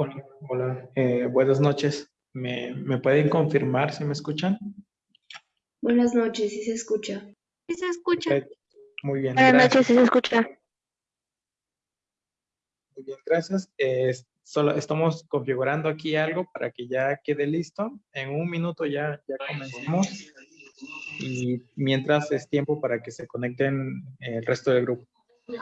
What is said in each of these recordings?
Hola, hola. Eh, buenas noches. ¿Me, ¿Me pueden confirmar si me escuchan? Buenas noches, sí se escucha. Sí se escucha. Muy bien, Buenas gracias. noches, sí se escucha. Muy bien, gracias. Eh, solo estamos configurando aquí algo para que ya quede listo. En un minuto ya, ya comencemos. Y mientras es tiempo para que se conecten el resto del grupo. Muy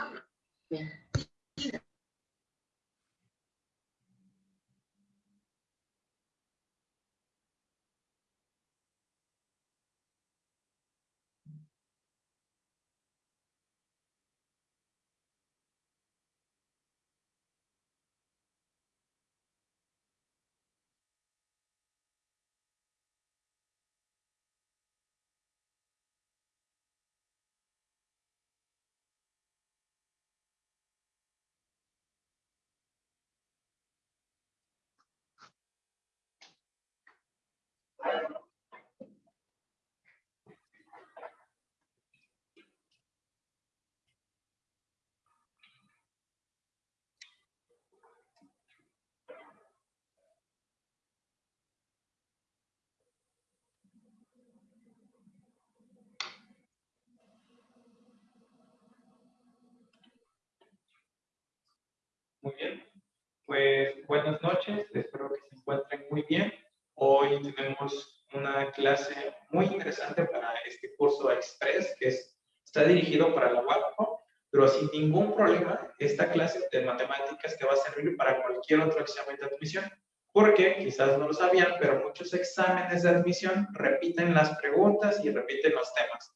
bien. Pues buenas noches, espero que se encuentren muy bien. Hoy tenemos una clase muy interesante para este curso Express que es, está dirigido para la UAPO, pero sin ningún problema, esta clase de matemáticas te va a servir para cualquier otro examen de admisión. Porque quizás no lo sabían, pero muchos exámenes de admisión repiten las preguntas y repiten los temas.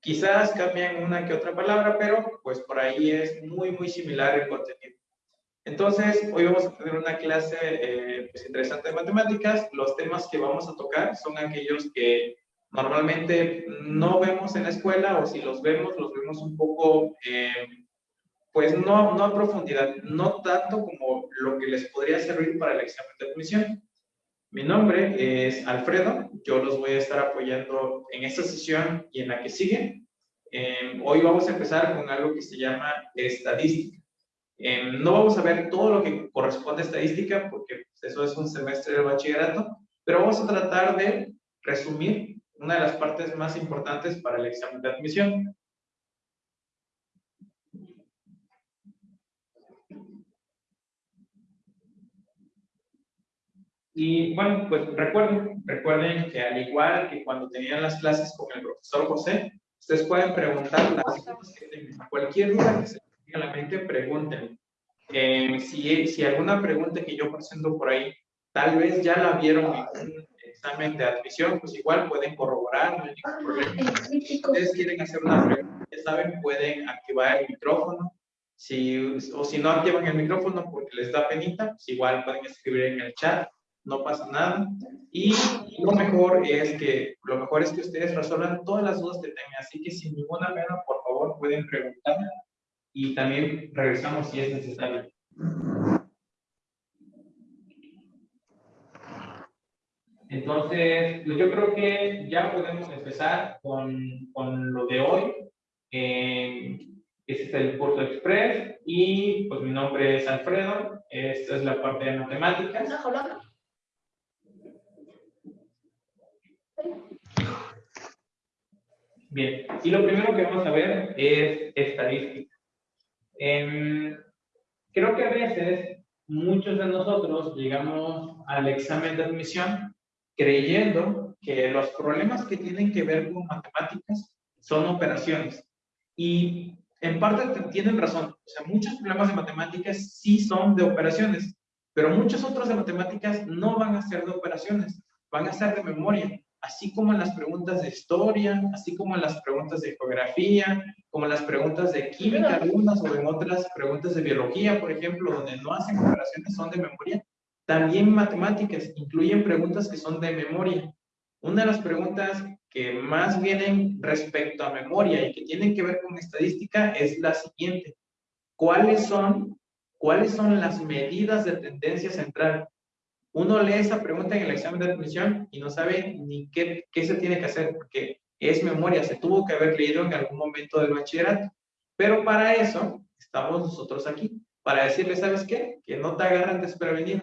Quizás cambian una que otra palabra, pero pues por ahí es muy, muy similar el contenido. Entonces, hoy vamos a tener una clase eh, pues, interesante de matemáticas. Los temas que vamos a tocar son aquellos que normalmente no vemos en la escuela o si los vemos, los vemos un poco, eh, pues no, no a profundidad, no tanto como lo que les podría servir para el examen de admisión. Mi nombre es Alfredo, yo los voy a estar apoyando en esta sesión y en la que sigue. Eh, hoy vamos a empezar con algo que se llama estadística. Eh, no vamos a ver todo lo que corresponde a estadística porque pues, eso es un semestre de bachillerato, pero vamos a tratar de resumir una de las partes más importantes para el examen de admisión. Y bueno, pues recuerden, recuerden que al igual que cuando tenían las clases con el profesor José, ustedes pueden preguntar las dudas que tengan. Cualquier duda que se a la mente, pregunten. Eh, si, si alguna pregunta que yo presento por ahí, tal vez ya la vieron en un examen de admisión, pues igual pueden corroborar, no hay ningún problema. Si ustedes quieren hacer una pregunta, ya saben, pueden activar el micrófono. Si, o si no activan el micrófono porque les da penita, pues igual pueden escribir en el chat, no pasa nada. Y lo mejor es que, lo mejor es que ustedes resuelvan todas las dudas que tengan, así que sin ninguna pena, por favor, pueden preguntar y también regresamos si es necesario. Entonces, pues yo creo que ya podemos empezar con, con lo de hoy. Eh, este es el curso Express y pues mi nombre es Alfredo. Esta es la parte de matemáticas. Bien, y lo primero que vamos a ver es estadística. Eh, creo que a veces muchos de nosotros llegamos al examen de admisión creyendo que los problemas que tienen que ver con matemáticas son operaciones. Y en parte tienen razón. O sea, muchos problemas de matemáticas sí son de operaciones, pero muchos otros de matemáticas no van a ser de operaciones, van a ser de memoria así como en las preguntas de historia, así como en las preguntas de geografía, como en las preguntas de química algunas o en otras preguntas de biología, por ejemplo, donde no hacen operaciones, son de memoria. También matemáticas incluyen preguntas que son de memoria. Una de las preguntas que más vienen respecto a memoria y que tienen que ver con estadística es la siguiente. ¿Cuáles son, cuáles son las medidas de tendencia central? Uno lee esa pregunta en el examen de admisión y no sabe ni qué, qué se tiene que hacer, porque es memoria, se tuvo que haber leído en algún momento del bachillerato. Pero para eso estamos nosotros aquí, para decirle, ¿sabes qué? Que no te agarran desprevenido.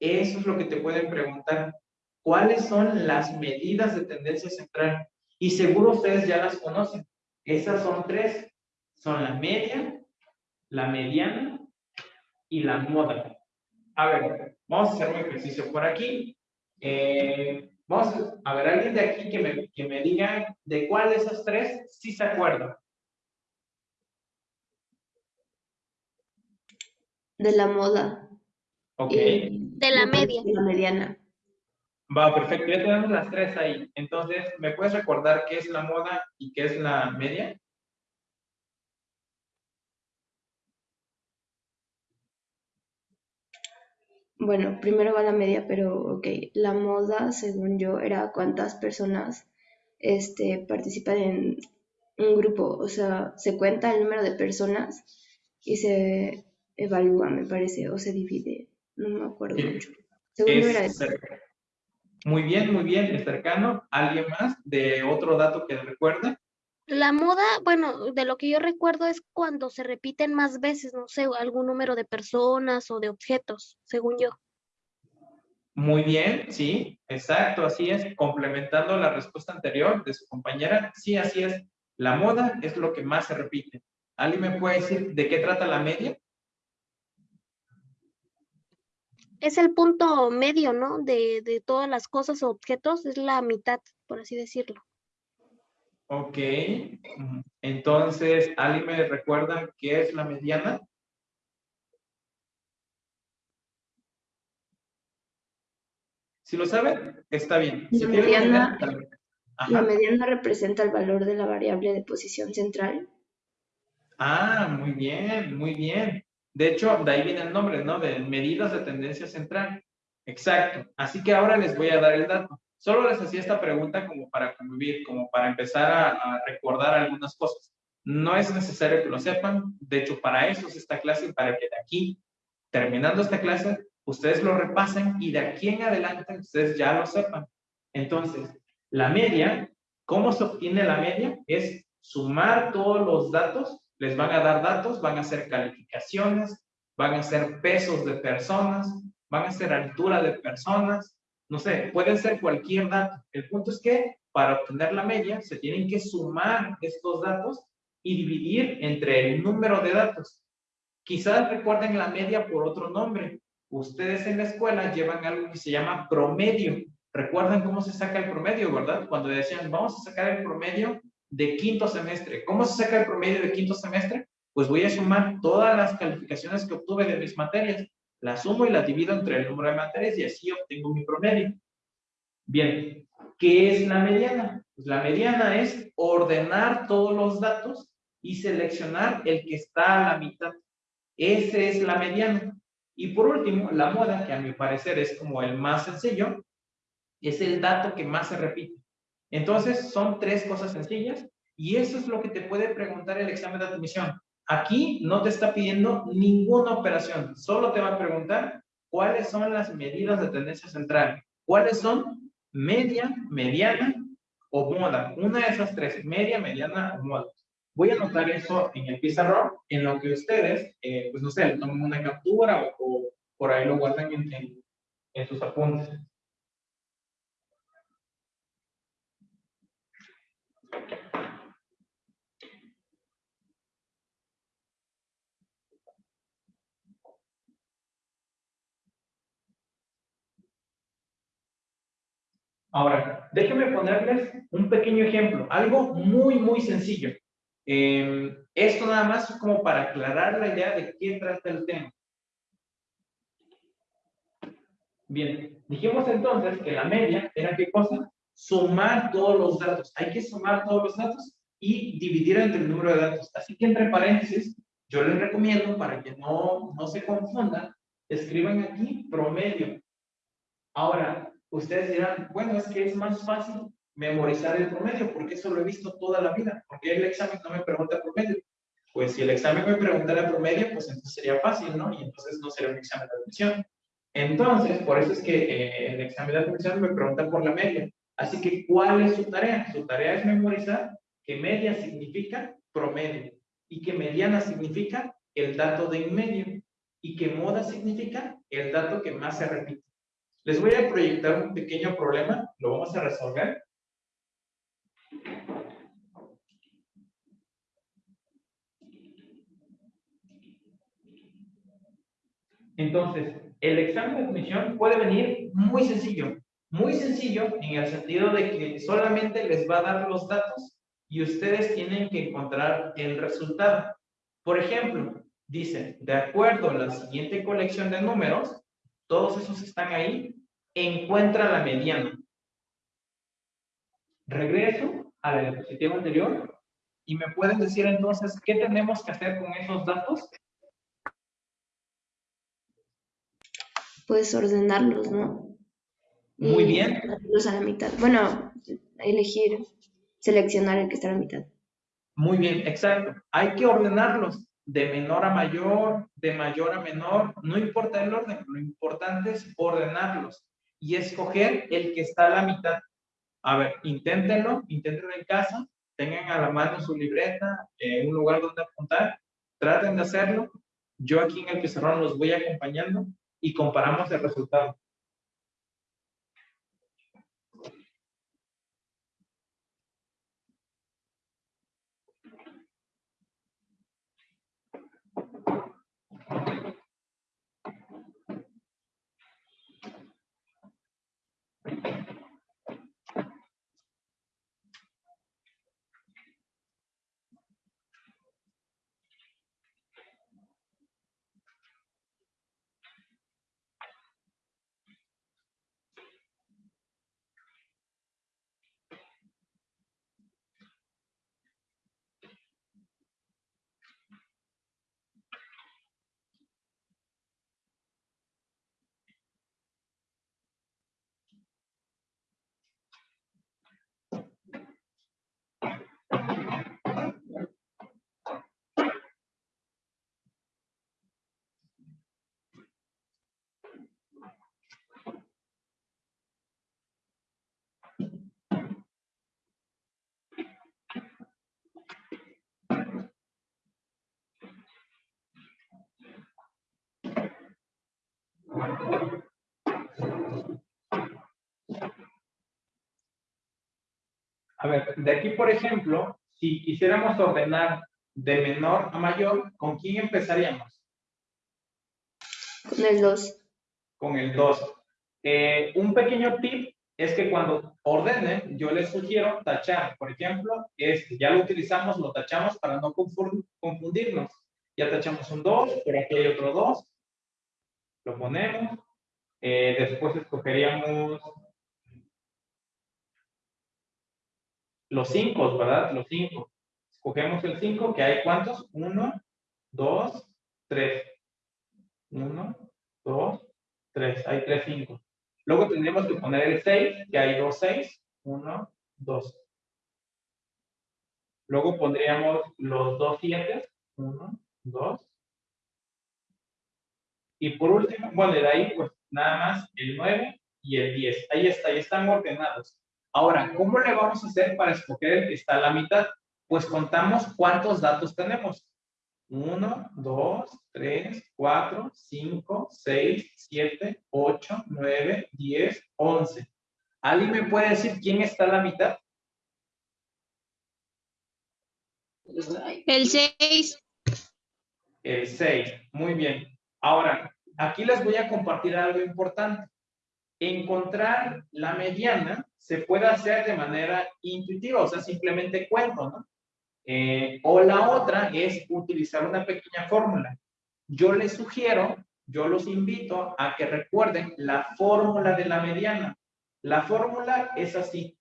Eso es lo que te pueden preguntar. ¿Cuáles son las medidas de tendencia central? Y seguro ustedes ya las conocen. Esas son tres. Son la media, la mediana y la moda. A ver, vamos a hacer un ejercicio por aquí. Eh, vamos a ver, alguien de aquí que me, que me diga de cuál de esas tres sí se acuerda. De la moda. Ok. De la media. De la mediana. Va, perfecto. Ya tenemos las tres ahí. Entonces, ¿me puedes recordar qué es la moda y qué es la media? Bueno, primero va la media, pero ok. La moda, según yo, era cuántas personas este, participan en un grupo. O sea, se cuenta el número de personas y se evalúa, me parece, o se divide. No me acuerdo mucho. Según yo era Es eso. Muy bien, muy bien, es cercano. ¿Alguien más de otro dato que recuerde? La moda, bueno, de lo que yo recuerdo es cuando se repiten más veces, no sé, algún número de personas o de objetos, según yo. Muy bien, sí, exacto, así es. Complementando la respuesta anterior de su compañera, sí, así es. La moda es lo que más se repite. ¿Alguien me puede decir de qué trata la media? Es el punto medio, ¿no? De, de todas las cosas o objetos, es la mitad, por así decirlo. Ok. Entonces, ¿alguien me recuerda qué es la mediana? Si lo saben, está bien. Si La mediana-. La mediana representa el valor de la variable de posición central. Ah, muy bien, muy bien. De hecho, de ahí viene el nombre, ¿no? De medidas de tendencia central. Exacto. Así que ahora les voy a dar el dato. Solo les hacía esta pregunta como para convivir, como para empezar a, recordar algunas cosas. No es necesario que lo sepan. De hecho, para eso es esta clase para que de aquí, terminando esta clase, ustedes lo repasen y de aquí en adelante ustedes ya lo sepan. Entonces, la media, ¿cómo se obtiene la media? Es sumar todos los datos, les van a dar datos, van a hacer calificaciones, van a hacer pesos de personas, van a ser altura de personas, no sé, pueden ser cualquier dato. El punto es que para obtener la media se tienen que sumar estos datos y dividir entre el número de datos. Quizás recuerden la media por otro nombre. Ustedes en la escuela llevan algo que se llama promedio. Recuerdan cómo se saca el promedio, ¿verdad? Cuando decían, vamos a sacar el promedio de quinto semestre. ¿Cómo se saca el promedio de quinto semestre? Pues voy a sumar todas las calificaciones que obtuve de mis materias la sumo y la divido entre el número de materias y así obtengo mi promedio. Bien, ¿qué es la mediana? Pues la mediana es ordenar todos los datos y seleccionar el que está a la mitad. Esa es la mediana. Y por último, la moda, que a mi parecer es como el más sencillo, es el dato que más se repite. Entonces, son tres cosas sencillas y eso es lo que te puede preguntar el examen de admisión. Aquí no te está pidiendo ninguna operación, solo te va a preguntar cuáles son las medidas de tendencia central, cuáles son media, mediana o moda. Una de esas tres, media, mediana o moda. Voy a anotar eso en el pizarrón, en lo que ustedes, eh, pues no sé, tomen una captura o, por ahí lo guardan en sus apuntes. Ahora, déjenme ponerles un pequeño ejemplo, algo muy, muy sencillo. Eh, esto nada más es como para aclarar la idea de qué trata el tema. Bien, dijimos entonces que la media era qué cosa? Sumar todos los datos. Hay que sumar todos los datos y dividir entre el número de datos. Así que entre paréntesis, yo les recomiendo para que no, no se confundan, escriban aquí promedio. Ahora, ustedes dirán, bueno, es que es más fácil memorizar el promedio, porque eso lo he visto toda la vida, porque el examen no me pregunta promedio. Pues si el examen me preguntara promedio, pues entonces sería fácil, ¿no? Y entonces no sería un examen de admisión. Entonces, por eso es que eh, el examen de admisión me pregunta por la media. Así que, ¿cuál es su tarea? Su tarea es memorizar que media significa promedio y que mediana significa el dato de en medio. y que moda significa el dato que más se repite. Les voy a proyectar un pequeño problema, lo vamos a resolver. Entonces, el examen de admisión puede venir muy sencillo. Muy sencillo en el sentido de que solamente les va a dar los datos y ustedes tienen que encontrar el resultado. Por ejemplo, dice, de acuerdo a la siguiente colección de números, todos esos están ahí, encuentra la mediana. Regreso a la diapositiva anterior y me pueden decir entonces qué tenemos que hacer con esos datos. Puedes ordenarlos, ¿no? Muy Y bien. a la mitad. Bueno, elegir, seleccionar el que está a la mitad. Muy bien, exacto. Hay que ordenarlos de menor a mayor, de mayor a menor, no importa el orden, lo importante es ordenarlos y escoger el que está a la mitad. A ver, inténtenlo, inténtenlo en casa, tengan a la mano su libreta, eh, un lugar donde apuntar, traten de hacerlo. Yo aquí en el pizarrón los voy acompañando y comparamos el resultado. A ver, de aquí, por ejemplo, si quisiéramos ordenar de menor a mayor, ¿con quién empezaríamos? Con el 2. Con el 2. Eh, un pequeño tip es que cuando ordenen, yo les sugiero tachar. Por ejemplo, este, ya lo utilizamos, lo tachamos para no confu- confundirnos. Ya tachamos un 2, por aquí hay otro 2. Lo ponemos. Eh, después escogeríamos los 5, ¿verdad? Los 5. Escogemos el 5, que hay cuántos? 1, 2, 3. 1, 2, 3. Hay 3, 5. Luego tendríamos que poner el 6, que hay dos 6. 1, 2. Luego pondríamos los dos 7. 1, 2. Y por último, bueno, de ahí pues nada más el 9 y el 10. Ahí está, ahí están ordenados. Ahora, ¿cómo le vamos a hacer para escoger el que está a la mitad? Pues contamos cuántos datos tenemos. 1, 2, 3, 4, 5, 6, 7, 8, 9, 10, 11. ¿Alguien me puede decir quién está a la mitad? El 6. El 6. Muy bien. Ahora, aquí les voy a compartir algo importante. Encontrar la mediana se puede hacer de manera intuitiva, o sea, simplemente cuento, ¿no? Eh, o la otra es utilizar una pequeña fórmula. Yo les sugiero, yo los invito a que recuerden la fórmula de la mediana. La fórmula es así.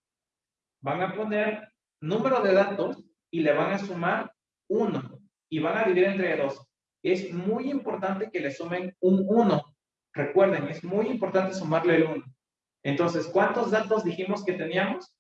Van a poner número de datos y le van a sumar 1 y van a dividir entre 2. Es muy importante que le sumen un 1. Recuerden, es muy importante sumarle el 1. Entonces, ¿cuántos datos dijimos que teníamos?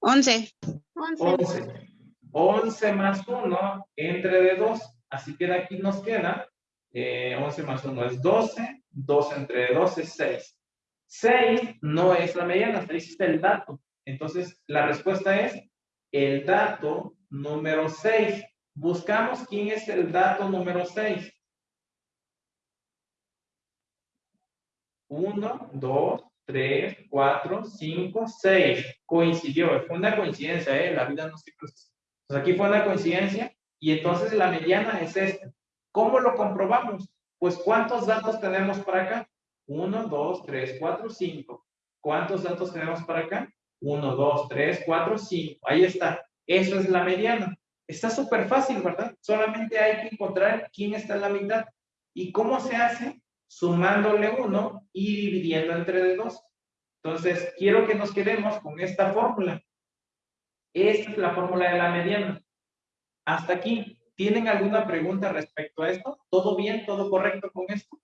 11. 11. 11. 11 más 1 entre de 2. Así que de aquí nos queda eh, 11 más 1 es 12. 2 entre 2 es 6. 6 no es la mediana, 6 es el dato. Entonces, la respuesta es el dato número 6. Buscamos quién es el dato número 6. 1, 2, 3, 4, 5, 6. Coincidió. Fue una coincidencia, ¿eh? La vida no se cruza. Entonces aquí fue una coincidencia y entonces la mediana es esta. ¿Cómo lo comprobamos? Pues ¿cuántos datos tenemos para acá? 1, 2, 3, 4, 5. ¿Cuántos datos tenemos para acá? 1, 2, 3, 4, 5. Ahí está. Eso es la mediana. Está súper fácil, ¿verdad? Solamente hay que encontrar quién está en la mitad. ¿Y cómo se hace? Sumándole 1 y dividiendo entre 2. Entonces, quiero que nos quedemos con esta fórmula. Esta es la fórmula de la mediana. Hasta aquí. ¿Tienen alguna pregunta respecto a esto? ¿Todo bien? ¿Todo correcto con esto?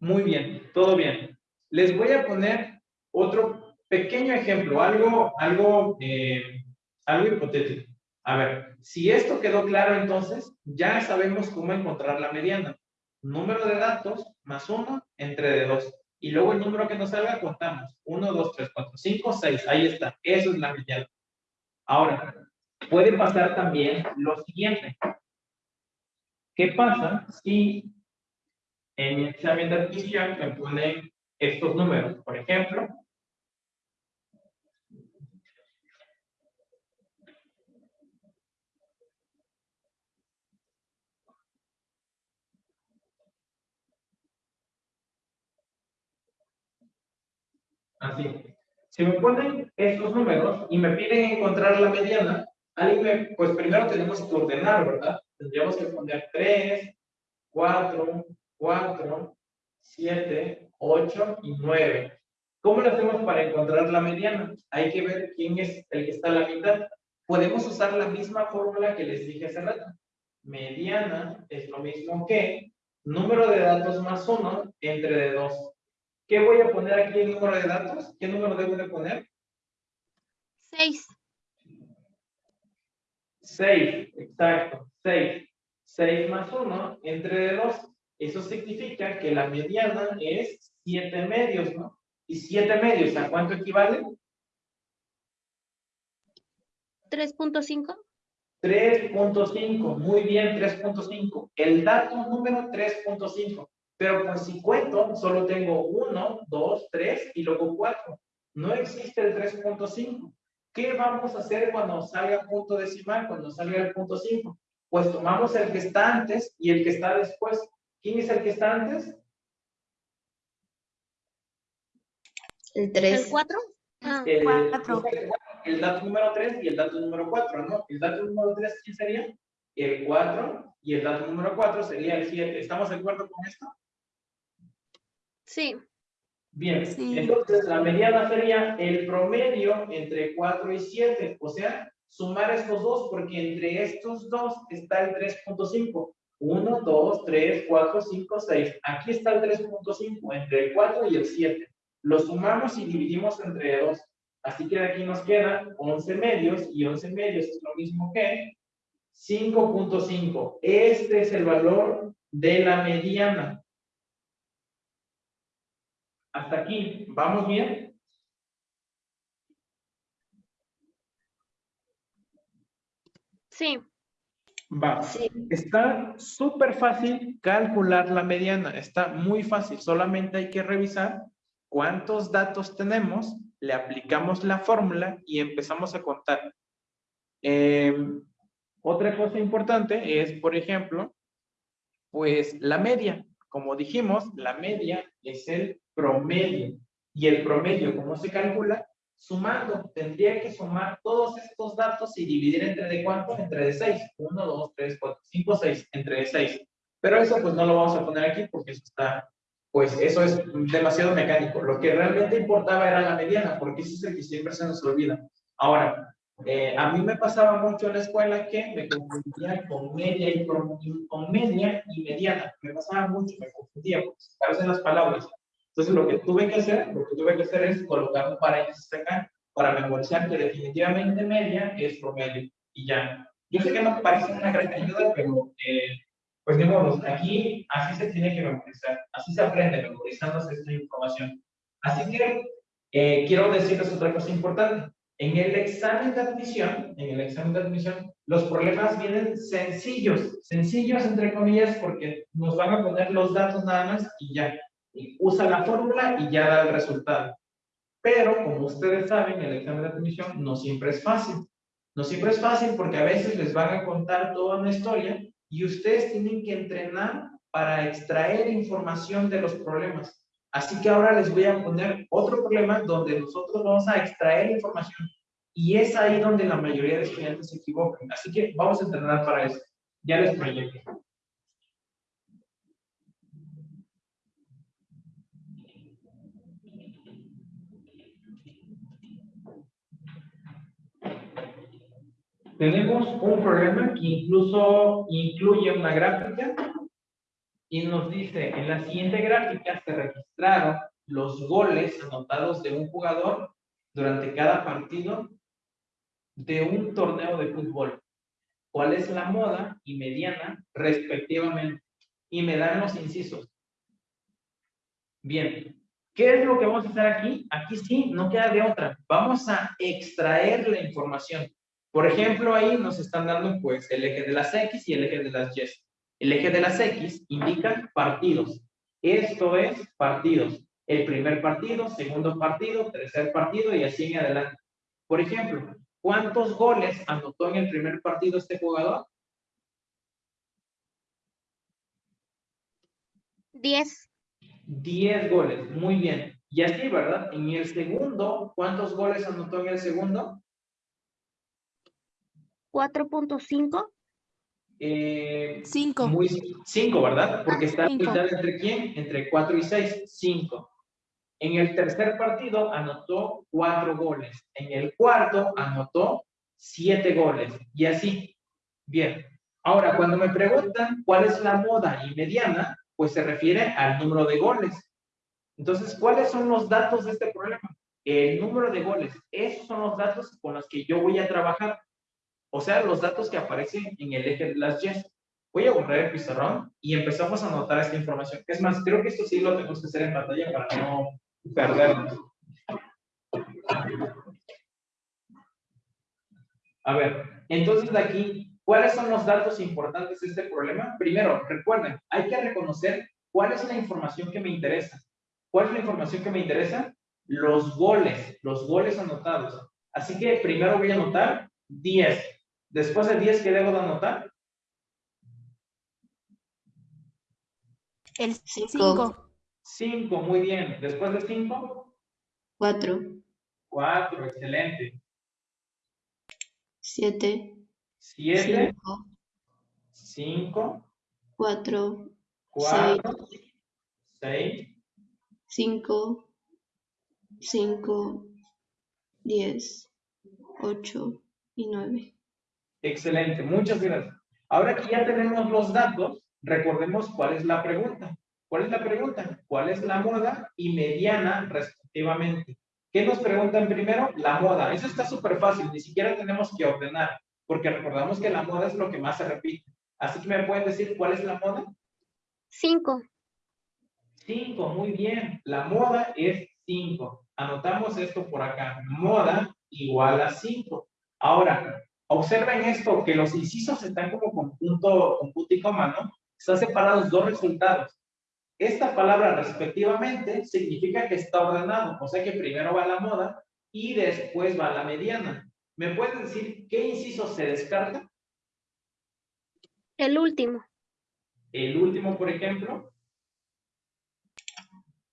Muy bien, todo bien. Les voy a poner otro pequeño ejemplo, algo, algo, eh, algo hipotético. A ver, si esto quedó claro entonces, ya sabemos cómo encontrar la mediana. Número de datos más 1 entre de 2. Y luego el número que nos salga contamos. 1, 2, 3, 4, 5, 6. Ahí está. Eso es la mediana. Ahora, puede pasar también lo siguiente. ¿Qué pasa si en mi examen de admisión me ponen estos números. Por ejemplo, así. Si me ponen estos números y me piden encontrar la mediana, pues primero tenemos que ordenar, ¿verdad? Tendríamos que poner 3, 4, 4, 7, 8 y 9. ¿Cómo lo hacemos para encontrar la mediana? Hay que ver quién es el que está a la mitad. Podemos usar la misma fórmula que les dije hace rato. Mediana es lo mismo que número de datos más 1 entre de 2. ¿Qué voy a poner aquí en número de datos? ¿Qué número debo de poner? 6. 6, exacto, 6. 6 más 1 entre de 2. Eso significa que la mediana es 7 medios, ¿no? ¿Y 7 medios a cuánto equivale? 3.5. 3.5, muy bien, 3.5. El dato número 3.5. Pero pues si cuento, solo tengo 1, 2, 3 y luego 4. No existe el 3.5. ¿Qué vamos a hacer cuando salga punto decimal, cuando salga el punto 5? Pues tomamos el que está antes y el que está después. ¿Quién es el que está antes? El 3. ¿El 4? Ah, El, 4. el dato número 3 y el dato número 4, ¿no? El dato número 3, ¿quién sería? El 4 y el dato número 4 sería el 7. ¿Estamos de acuerdo con esto? Sí. Bien, Sí. entonces la mediana sería el promedio entre 4 y 7, o sea, sumar estos dos, porque entre estos dos está el 3.5. 1, 2, 3, 4, 5, 6. Aquí está el 3.5, entre el 4 y el 7. Lo sumamos y dividimos entre 2. Así que de aquí nos quedan 11 medios, y 11 medios es lo mismo que 5.5. Este es el valor de la mediana. Hasta aquí, ¿vamos bien? Sí. Va. Sí. Está súper fácil calcular la mediana, está muy fácil, solamente hay que revisar cuántos datos tenemos, le aplicamos la fórmula y empezamos a contar. Eh, otra cosa importante es, por ejemplo, pues la media. Como dijimos, la media es el promedio. Y el promedio, ¿cómo se calcula? Sumando. Tendría que sumar todos estos datos y dividir entre de cuánto? Entre de 6. 1, 2, 3, 4, 5, 6. Entre de 6. Pero eso pues no lo vamos a poner aquí porque eso está, pues eso es demasiado mecánico. Lo que realmente importaba era la mediana, porque eso es el que siempre se nos olvida. Ahora, eh, a mí me pasaba mucho en la escuela que me confundía con media y con, con media y mediana. Me pasaba mucho, me confundía, porque se parecen las palabras. Entonces lo que tuve que hacer, lo que tuve que hacer es colocar un paréntesis acá para memorizar que definitivamente media es promedio y ya. Yo sé que no parece una gran ayuda, pero eh, pues modo, aquí así se tiene que memorizar, así se aprende memorizándose esta información. Así que eh, quiero decirles otra cosa importante. En el examen de admisión, en el examen de admisión, los problemas vienen sencillos, sencillos entre comillas, porque nos van a poner los datos nada más y ya. Usa la fórmula y ya da el resultado. Pero, como ustedes saben, el examen de admisión no siempre es fácil. No siempre es fácil porque a veces les van a contar toda una historia y ustedes tienen que entrenar para extraer información de los problemas. Así que ahora les voy a poner otro problema donde nosotros vamos a extraer información y es ahí donde la mayoría de estudiantes se equivocan. Así que vamos a entrenar para eso. Ya les proyecto. Tenemos un problema que incluso incluye una gráfica y nos dice, en la siguiente gráfica se registraron los goles anotados de un jugador durante cada partido de un torneo de fútbol. ¿Cuál es la moda y mediana respectivamente? Y me dan los incisos. Bien, ¿qué es lo que vamos a hacer aquí? Aquí sí, no queda de otra. Vamos a extraer la información. Por ejemplo, ahí nos están dando pues el eje de las X y el eje de las Y. El eje de las X indica partidos. Esto es partidos. El primer partido, segundo partido, tercer partido y así en adelante. Por ejemplo, ¿cuántos goles anotó en el primer partido este jugador? Diez. Diez goles, muy bien. Y así, ¿verdad? En el segundo, ¿cuántos goles anotó en el segundo? 4.5. Eh, 5. Muy, 5, ¿verdad? Porque está Cinco. mitad entre quién? Entre 4 y 6. 5. En el tercer partido anotó 4 goles. En el cuarto anotó 7 goles. Y así. Bien. Ahora, cuando me preguntan cuál es la moda y mediana, pues se refiere al número de goles. Entonces, ¿cuáles son los datos de este problema? El número de goles. Esos son los datos con los que yo voy a trabajar. O sea, los datos que aparecen en el eje de las Y. Voy a borrar el pizarrón y empezamos a anotar esta información. Es más, creo que esto sí lo tenemos que hacer en pantalla para no perdernos. A ver, entonces de aquí, ¿cuáles son los datos importantes de este problema? Primero, recuerden, hay que reconocer cuál es la información que me interesa. ¿Cuál es la información que me interesa? Los goles, los goles anotados. Así que primero voy a anotar 10. Después de 10, ¿qué debo de anotar? El Cinco. 5. 5, muy bien. Después de 5, 4, 4, excelente. 7, 7, 5, 5, 4, 4, 6, 5, 5, 10, 8 y 9. Excelente. Muchas gracias. Ahora que ya tenemos los datos, recordemos cuál es la pregunta. ¿Cuál es la pregunta? ¿Cuál es la moda y mediana respectivamente? ¿Qué nos preguntan primero? La moda. Eso está súper fácil, ni siquiera tenemos que ordenar, porque recordamos que la moda es lo que más se repite. Así que me pueden decir cuál es la moda. 5. 5, muy bien. La moda es 5. Anotamos esto por acá. Moda igual a 5. Ahora, observen esto, que los incisos están como con punto, con punto y coma, ¿no? Están separados dos resultados. Esta palabra respectivamente significa que está ordenado, o sea que primero va la moda y después va la mediana. ¿Me pueden decir qué inciso se descarta? El último. El último, por ejemplo.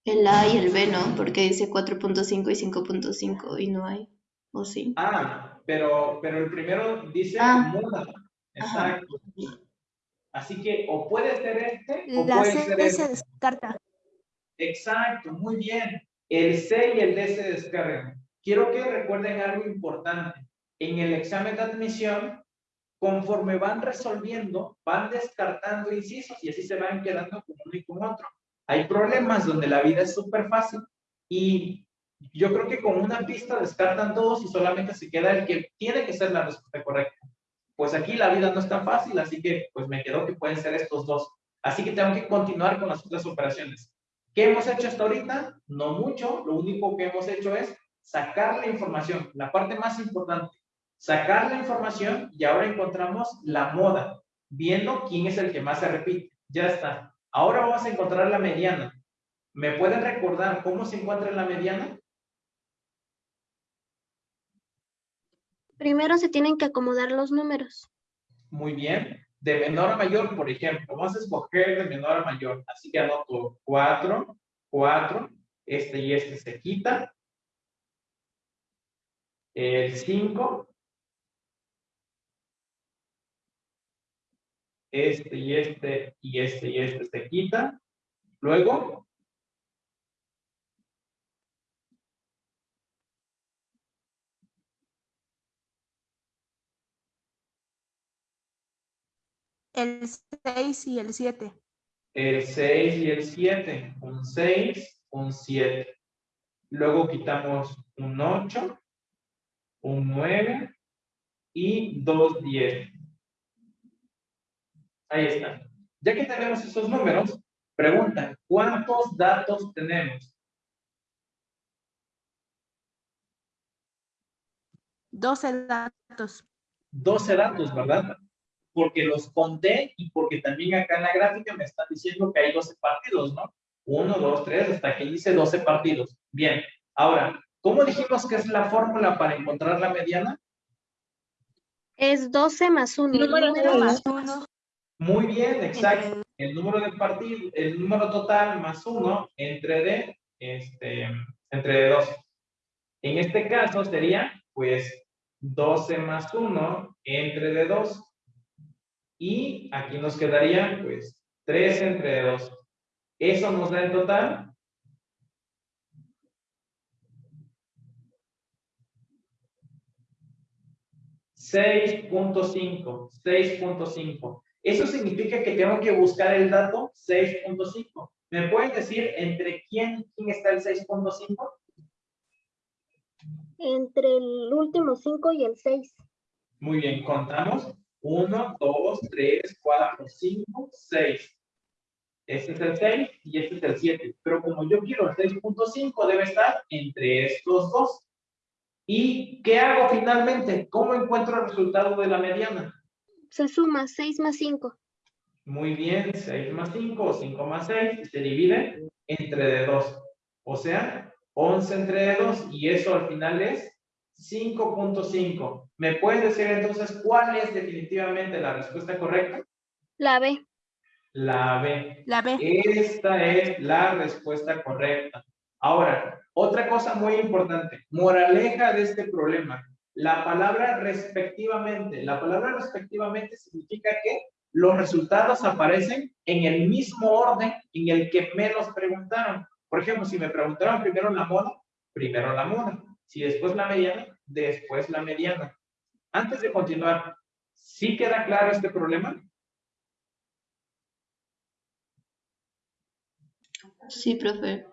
El A y el B no, porque dice 4.5 y 5.5 y no hay. ¿O sí? Ah, pero, pero el primero dice Ah. moda. Ajá. Exacto. Así que o puede ser este o La puede C ser se este. descarta. Exacto, muy bien. El C y el D se descargan. Quiero que recuerden algo importante. En el examen de admisión, conforme van resolviendo, van descartando incisos y así se van quedando con uno y con otro. Hay problemas donde la vida es súper fácil y yo creo que con una pista descartan todos y solamente se queda el que tiene que ser la respuesta correcta. pues aquí la vida no es tan fácil, así que pues me quedó que pueden ser estos dos. Así que tengo que continuar con las otras operaciones. ¿Qué hemos hecho hasta ahorita? No mucho, lo único que hemos hecho es sacar la información, la parte más importante, sacar la información y ahora encontramos la moda, viendo quién es el que más se repite. Ya está. Ahora vamos a encontrar la mediana. ¿Me pueden recordar cómo se encuentra la mediana? Primero se tienen que acomodar los números. Muy bien. De menor a mayor, por ejemplo, vamos a escoger de menor a mayor. Así que anoto 4, 4, este y este se quita. El 5. Este y este y este y este se quita. Luego, El 6 y el 7. El 6 y el 7. Un 6, un 7. Luego quitamos un 8, un 9 y dos 10. Ahí está. Ya que tenemos esos números, pregunta, ¿cuántos datos tenemos? 12 datos. 12 datos, ¿verdad? Porque los conté y porque también acá en la gráfica me están diciendo que hay 12 partidos, ¿no? 1, 2, 3, hasta que dice 12 partidos. Bien, ahora, ¿cómo dijimos que es la fórmula para encontrar la mediana? Es 12 más 1. Número, más 1. Muy bien, exacto. El número de partido, el número total más 1 entre de, este, entre de 2. En este caso sería, pues, 12 más 1 entre de 2. Y aquí nos quedaría, pues, 3 entre 2. Eso nos da en total. 6.5, 6.5. Eso significa que tengo que buscar el dato 6.5. ¿Me pueden decir entre quién, quién está el 6.5? Entre el último 5 y el 6. Muy bien, contamos. 1, 2, 3, 4, 5, 6. Este es el 6 y este es el 7. Pero como yo quiero el 6.5, debe estar entre estos dos. ¿Y qué hago finalmente? ¿Cómo encuentro el resultado de la mediana? Se suma 6 más 5. Muy bien, 6 más 5 o 5 más 6 se divide entre 2. O sea, 11 entre 2 y eso al final es 5.5. ¿Me puedes decir entonces cuál es definitivamente la respuesta correcta? La B. La B. La B. Esta es la respuesta correcta. Ahora, otra cosa muy importante, moraleja de este problema. La palabra respectivamente, la palabra respectivamente significa que los resultados aparecen en el mismo orden en el que me los preguntaron. Por ejemplo, si me preguntaron primero la moda, primero la moda. Si después la mediana, después la mediana. Antes de continuar, ¿sí queda claro este problema? Sí, profe.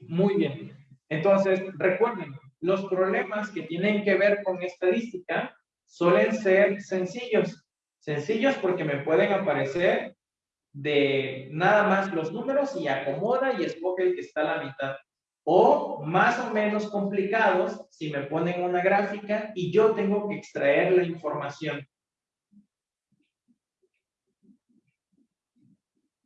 Muy bien. Entonces, recuerden, los problemas que tienen que ver con estadística suelen ser sencillos. Sencillos porque me pueden aparecer de nada más los números y acomoda y escoge el que está a la mitad o más o menos complicados si me ponen una gráfica y yo tengo que extraer la información.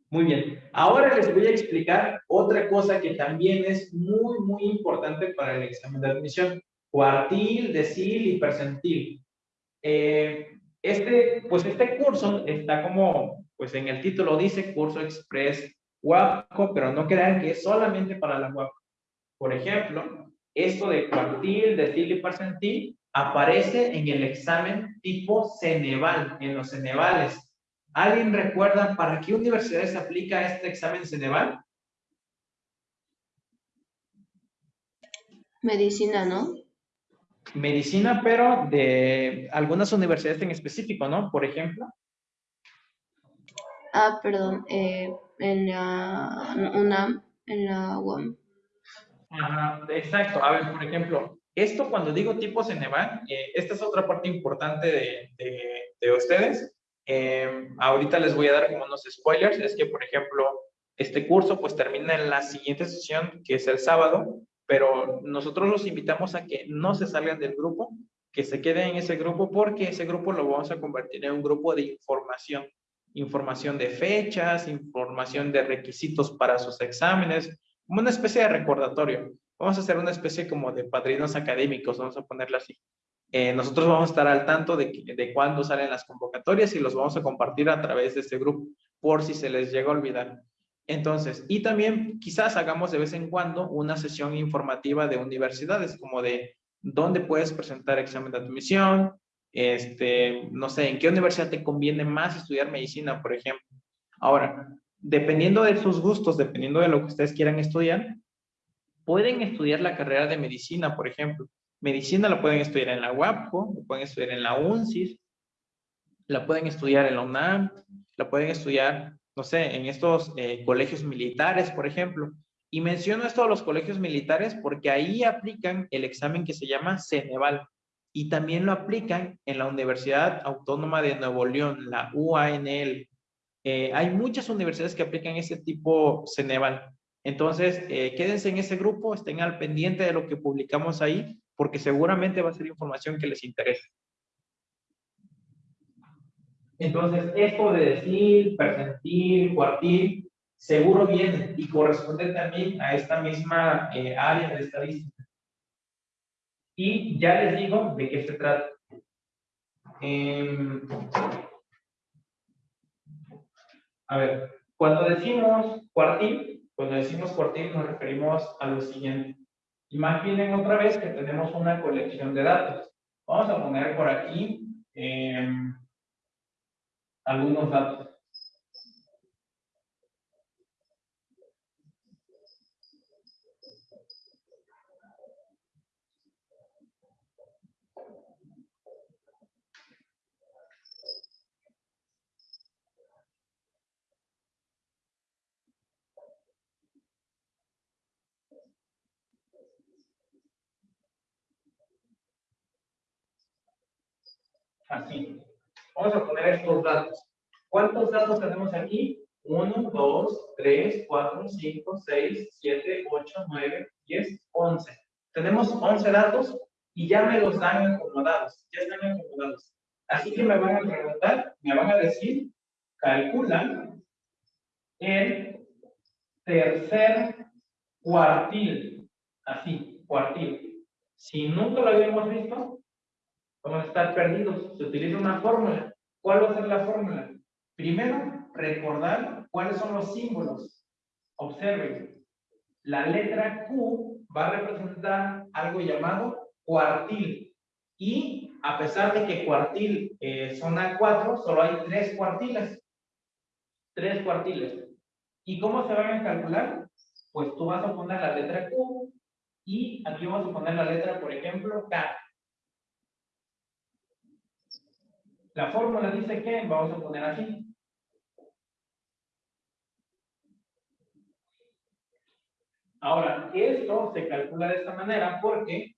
Muy bien, ahora les voy a explicar otra cosa que también es muy, muy importante para el examen de admisión. Cuartil, decil y percentil. Eh, este, pues este curso está como, pues en el título dice curso express WAPCO, pero no crean que es solamente para la WAPCO. Por ejemplo, esto de cuartil, decil y percentil aparece en el examen tipo Ceneval, en los Cenevales. ¿Alguien recuerda para qué universidad se aplica este examen Ceneval? Medicina, ¿no? Medicina, pero de algunas universidades en específico, ¿no? Por ejemplo. Ah, perdón, eh, en la UNAM, en la UAM exacto. A ver, por ejemplo, Esto cuando digo tipo Ceneval, eh, esta es otra parte importante de, de, ustedes. Eh, ahorita les voy a dar como unos spoilers. Es que, por ejemplo, este curso pues termina en la siguiente sesión, que es el sábado, pero nosotros los invitamos a que no se salgan del grupo, que se queden en ese grupo porque ese grupo lo vamos a convertir en un grupo de información. Información de fechas, información de requisitos para sus exámenes, como una especie de recordatorio. Vamos a hacer una especie como de padrinos académicos, vamos a ponerlo así. Eh, nosotros vamos a estar al tanto de, de cuándo salen las convocatorias y los vamos a compartir a través de este grupo, por si se les llega a olvidar. Entonces, y también quizás hagamos de vez en cuando una sesión informativa de universidades, como de dónde puedes presentar examen de admisión, este, no sé, en qué universidad te conviene más estudiar medicina, por ejemplo. Ahora, dependiendo de sus gustos, dependiendo de lo que ustedes quieran estudiar, pueden estudiar la carrera de medicina, por ejemplo. Medicina la pueden estudiar en la UAPCO, la pueden estudiar en la UNCIS, la pueden estudiar en la UNAM, la pueden estudiar, no sé, en estos eh, colegios militares, por ejemplo. Y menciono esto a los colegios militares porque ahí aplican el examen que se llama Ceneval. Y también lo aplican en la Universidad Autónoma de Nuevo León, la UANL. Eh, hay muchas universidades que aplican ese tipo Ceneval. Entonces, eh, quédense en ese grupo, estén al pendiente de lo que publicamos ahí, porque seguramente va a ser información que les interese. Entonces, esto de decir, percentil, cuartil, seguro viene y corresponde también a esta misma eh, área de estadística. Y ya les digo de qué se trata. Em, a ver, cuando decimos cuartil, cuando decimos cuartil nos referimos a lo siguiente. Imaginen otra vez que tenemos una colección de datos. Vamos a poner por aquí em, algunos datos. Así. Vamos a poner estos datos. ¿Cuántos datos tenemos aquí? 1, 2, 3, 4, 5, 6, 7, 8, 9, 10, 11. Tenemos 11 datos y ya me los dan acomodados. Ya están acomodados. Así que me van a preguntar, me van a decir, calcula el tercer cuartil. Así, cuartil. Si nunca lo habíamos visto, Vamos a estar perdidos. Se utiliza una fórmula. ¿Cuál va a ser la fórmula? Primero, recordar cuáles son los símbolos. Observen. La letra Q va a representar algo llamado cuartil. Y a pesar de que cuartil eh, son A4, solo hay tres cuartiles. Tres cuartiles. ¿Y cómo se van a calcular? Pues tú vas a poner la letra Q y aquí vamos a poner la letra, por ejemplo, K. La fórmula dice que, vamos a poner aquí. Ahora, esto se calcula de esta manera porque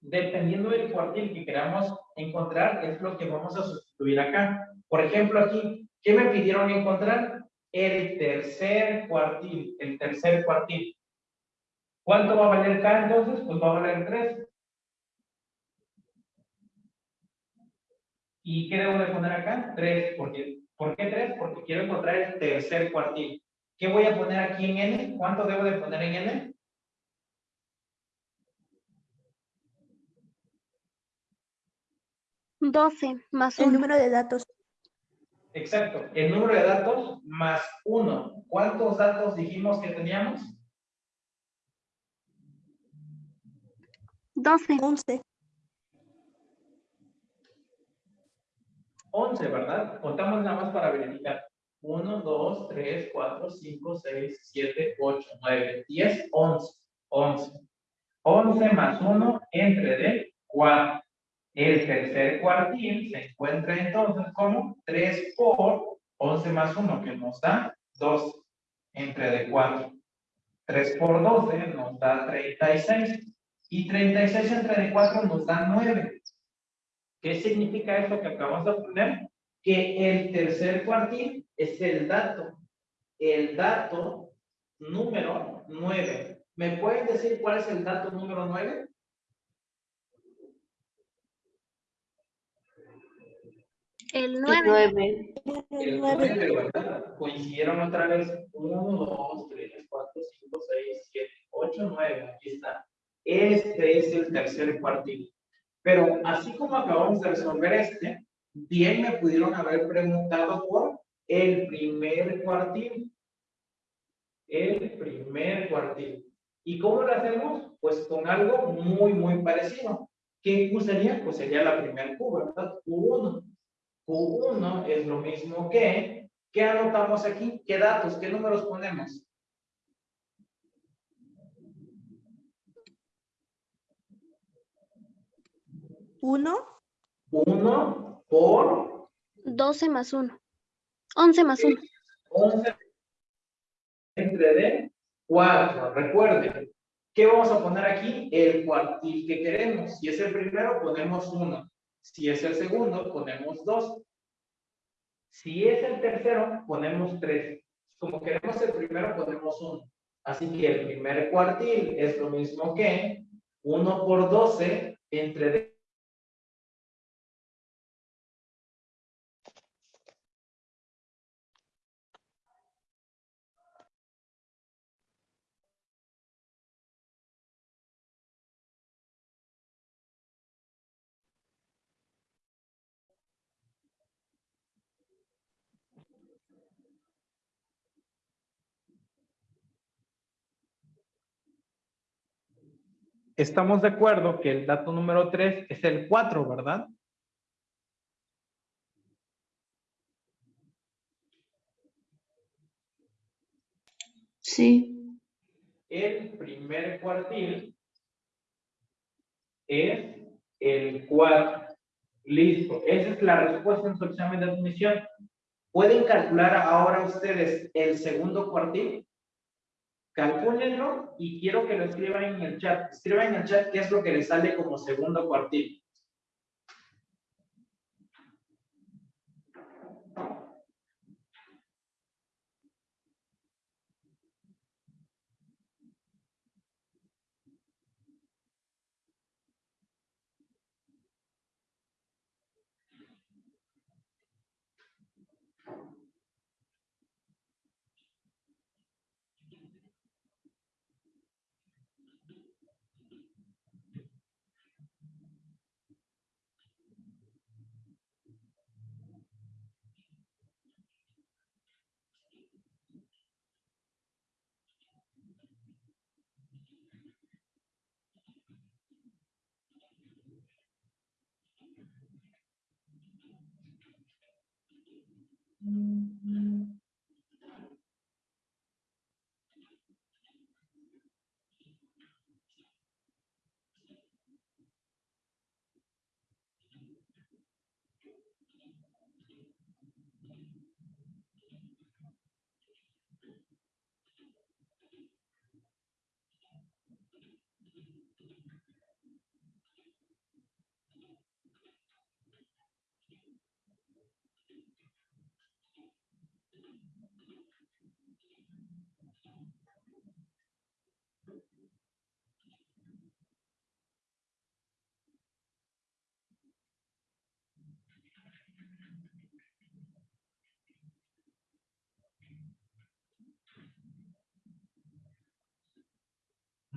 dependiendo del cuartil que queramos encontrar, es lo que vamos a sustituir acá. Por ejemplo, aquí, ¿qué me pidieron encontrar? El tercer cuartil, el tercer cuartil. ¿Cuánto va a valer acá entonces? Pues va a valer 3. ¿Y qué debo de poner acá? 3. ¿Por qué, ¿Por qué 3? Porque quiero encontrar el tercer cuartil. ¿Qué voy a poner aquí en n? ¿Cuánto debo de poner en n? Doce más El número de datos. Exacto. El número de datos más 1. ¿Cuántos datos dijimos que teníamos? 12. 11. 11, ¿verdad? Contamos nada más para verificar. 1, 2, 3, 4, 5, 6, 7, 8, 9, 10, 11. 11. 11 más 1 entre de 4. El tercer cuartil se encuentra entonces como 3 por 11 más 1, que nos da 2 entre de 4. 3 por 12 nos da 36. Y 36 entre 4 nos da 9. ¿Qué significa eso que acabamos de poner? Que el tercer cuartil es el dato. El dato número 9. ¿Me pueden decir cuál es el dato número 9? El El 9. 9. El 9, ¿verdad? Coincidieron otra vez 1, 2, 3, 4, 5, 6, 7, 8, 9. Aquí está. Este es el tercer cuartil. Pero así como acabamos de resolver este, bien me pudieron haber preguntado por el primer cuartil. El primer cuartil. ¿Y cómo lo hacemos? Pues con algo muy, muy parecido. ¿Qué Q sería? Pues sería la primera Q, ¿verdad? Q1. Q1 es lo mismo que, ¿qué anotamos aquí? ¿Qué datos? ¿Qué números ponemos? Uno. 1 por 12 más 1. 11 más 1. 11 entre D, 4. Recuerden, ¿qué vamos a poner aquí? El cuartil que queremos. Si es el primero, ponemos 1. Si es el segundo, ponemos 2. Si es el tercero, ponemos 3. Como queremos el primero, ponemos 1. Así que el primer cuartil es lo mismo que 1 por 12 entre Estamos de acuerdo que el dato número 3 es el 4, ¿verdad? Sí. El primer cuartil es el 4. Listo. Esa es la respuesta en su examen de admisión. ¿Pueden calcular ahora ustedes el segundo cuartil? Calcúlenlo y quiero que lo escriban en el chat. Escriban en el chat qué es lo que les sale como segundo cuartil. Mm-hmm.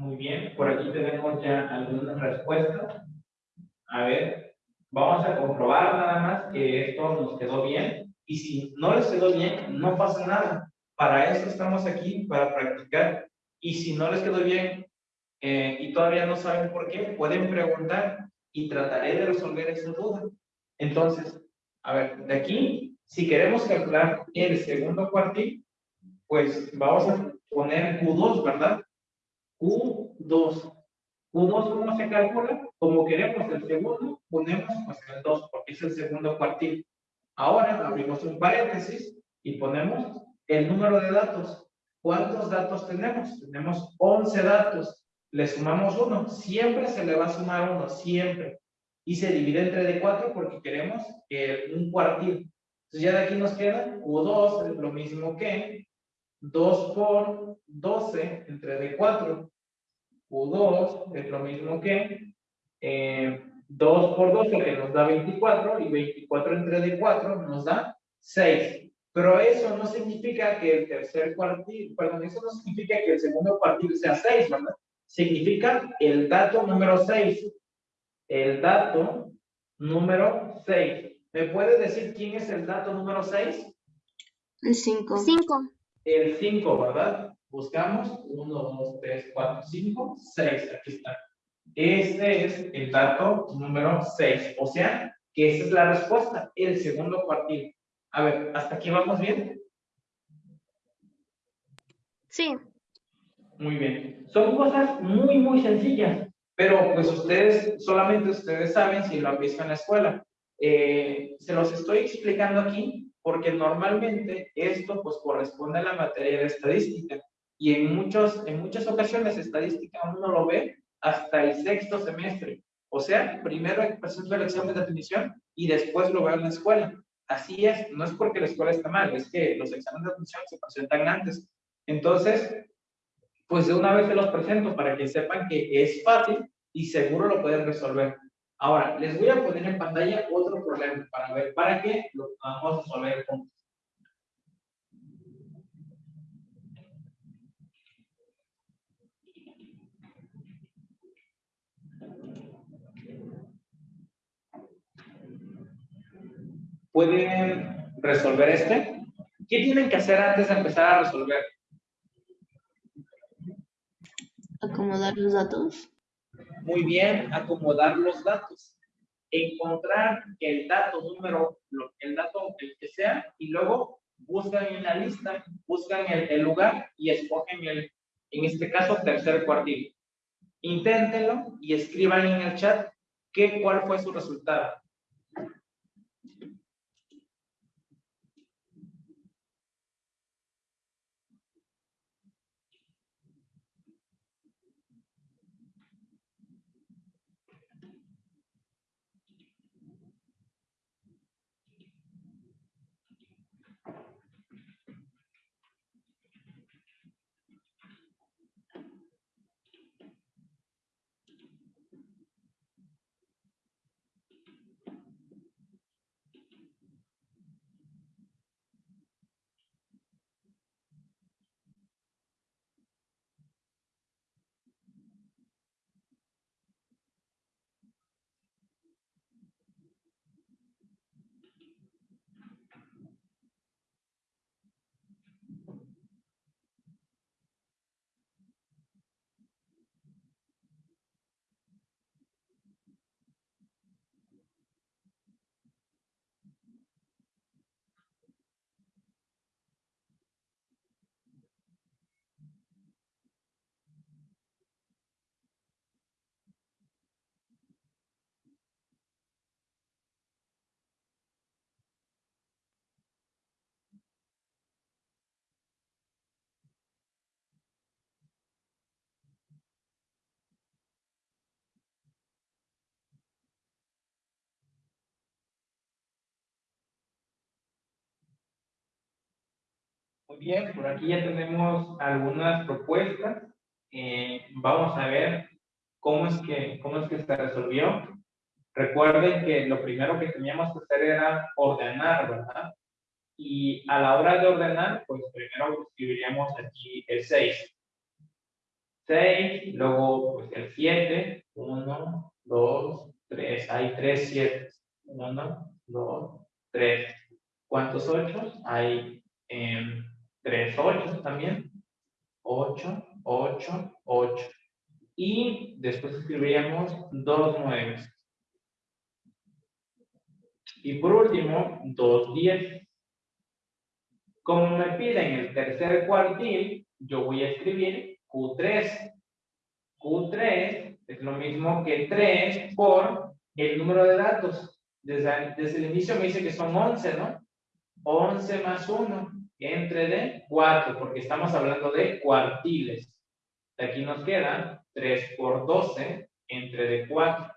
Muy bien, por aquí tenemos ya algunas respuestas. A ver, vamos a comprobar nada más que esto nos quedó bien. Y si no les quedó bien, no pasa nada. Para eso estamos aquí, para practicar. Y si no les quedó bien eh, y todavía no saben por qué, pueden preguntar y trataré de resolver esa duda. Entonces, a ver, de aquí, si queremos calcular el segundo cuartil, pues vamos a poner Q2, ¿verdad? Q2. Q2, ¿cómo se calcula? Como queremos el segundo, ponemos pues el 2, porque es el segundo cuartil. Ahora abrimos un paréntesis y ponemos el número de datos. ¿Cuántos datos tenemos? Tenemos 11 datos. le sumamos 1. Siempre se le va a sumar 1, siempre. Y se divide entre D4 porque queremos que un cuartil. Entonces ya de aquí nos queda Q2, es lo mismo que 2 por 12 entre D4. Q2 es lo mismo que eh, 2 por 12 que nos da 24 y 24 entre D4 nos da 6. Pero eso no significa que el tercer cuartil, perdón, eso no significa que el segundo cuartil sea 6, ¿verdad? Significa el dato número 6. El dato número 6. ¿Me puedes decir quién es el dato número 6? El 5. 5. El 5, ¿verdad? Buscamos 1, 2, 3, 4, 5, 6. Aquí está. Este es el dato número 6. O sea, que esa es la respuesta, el segundo cuartil. A ver, ¿hasta aquí vamos bien? Sí. Muy bien. Son cosas muy, muy sencillas, pero pues ustedes, solamente ustedes saben si lo han visto en la escuela. Eh, se los estoy explicando aquí porque normalmente esto pues corresponde a la materia de estadística y en, muchos, en muchas ocasiones estadística uno lo ve hasta el sexto semestre. O sea, primero presento el examen de admisión y después lo veo en la escuela. Así es, no es porque la escuela está mal, es que los exámenes de admisión se presentan antes. Entonces, pues de una vez se los presento para que sepan que es fácil y seguro lo pueden resolver. Ahora, les voy a poner en pantalla otro problema para ver para qué lo vamos a resolver juntos. ¿Pueden resolver este? ¿Qué tienen que hacer antes de empezar a resolver? Acomodar los datos. Muy bien, acomodar los datos. Encontrar el dato número, el dato el que sea, y luego buscan en la lista, buscan el, el lugar y escogen el, en este caso, tercer cuartil. Inténtenlo y escriban en el chat qué, cuál fue su resultado. Muy bien, por aquí ya tenemos algunas propuestas. Eh, vamos a ver cómo es, que, cómo es que se resolvió. Recuerden que lo primero que teníamos que hacer era ordenar, ¿verdad? Y a la hora de ordenar, pues primero escribiríamos aquí el 6. 6, luego pues el 7, 1, 2, 3, hay 3 7. 1, 2, 3. ¿Cuántos 8? Hay eh, 3 8 también. 8, 8, 8. Y después escribiríamos dos 9. Y por último, dos 10. Como me piden el tercer cuartil, yo voy a escribir Q3. Q3 es lo mismo que 3 por el número de datos. Desde, desde el inicio me dice que son 11, ¿no? 11 más 1 entre de 4, porque estamos hablando de cuartiles. De aquí nos queda 3 por 12 entre de 4.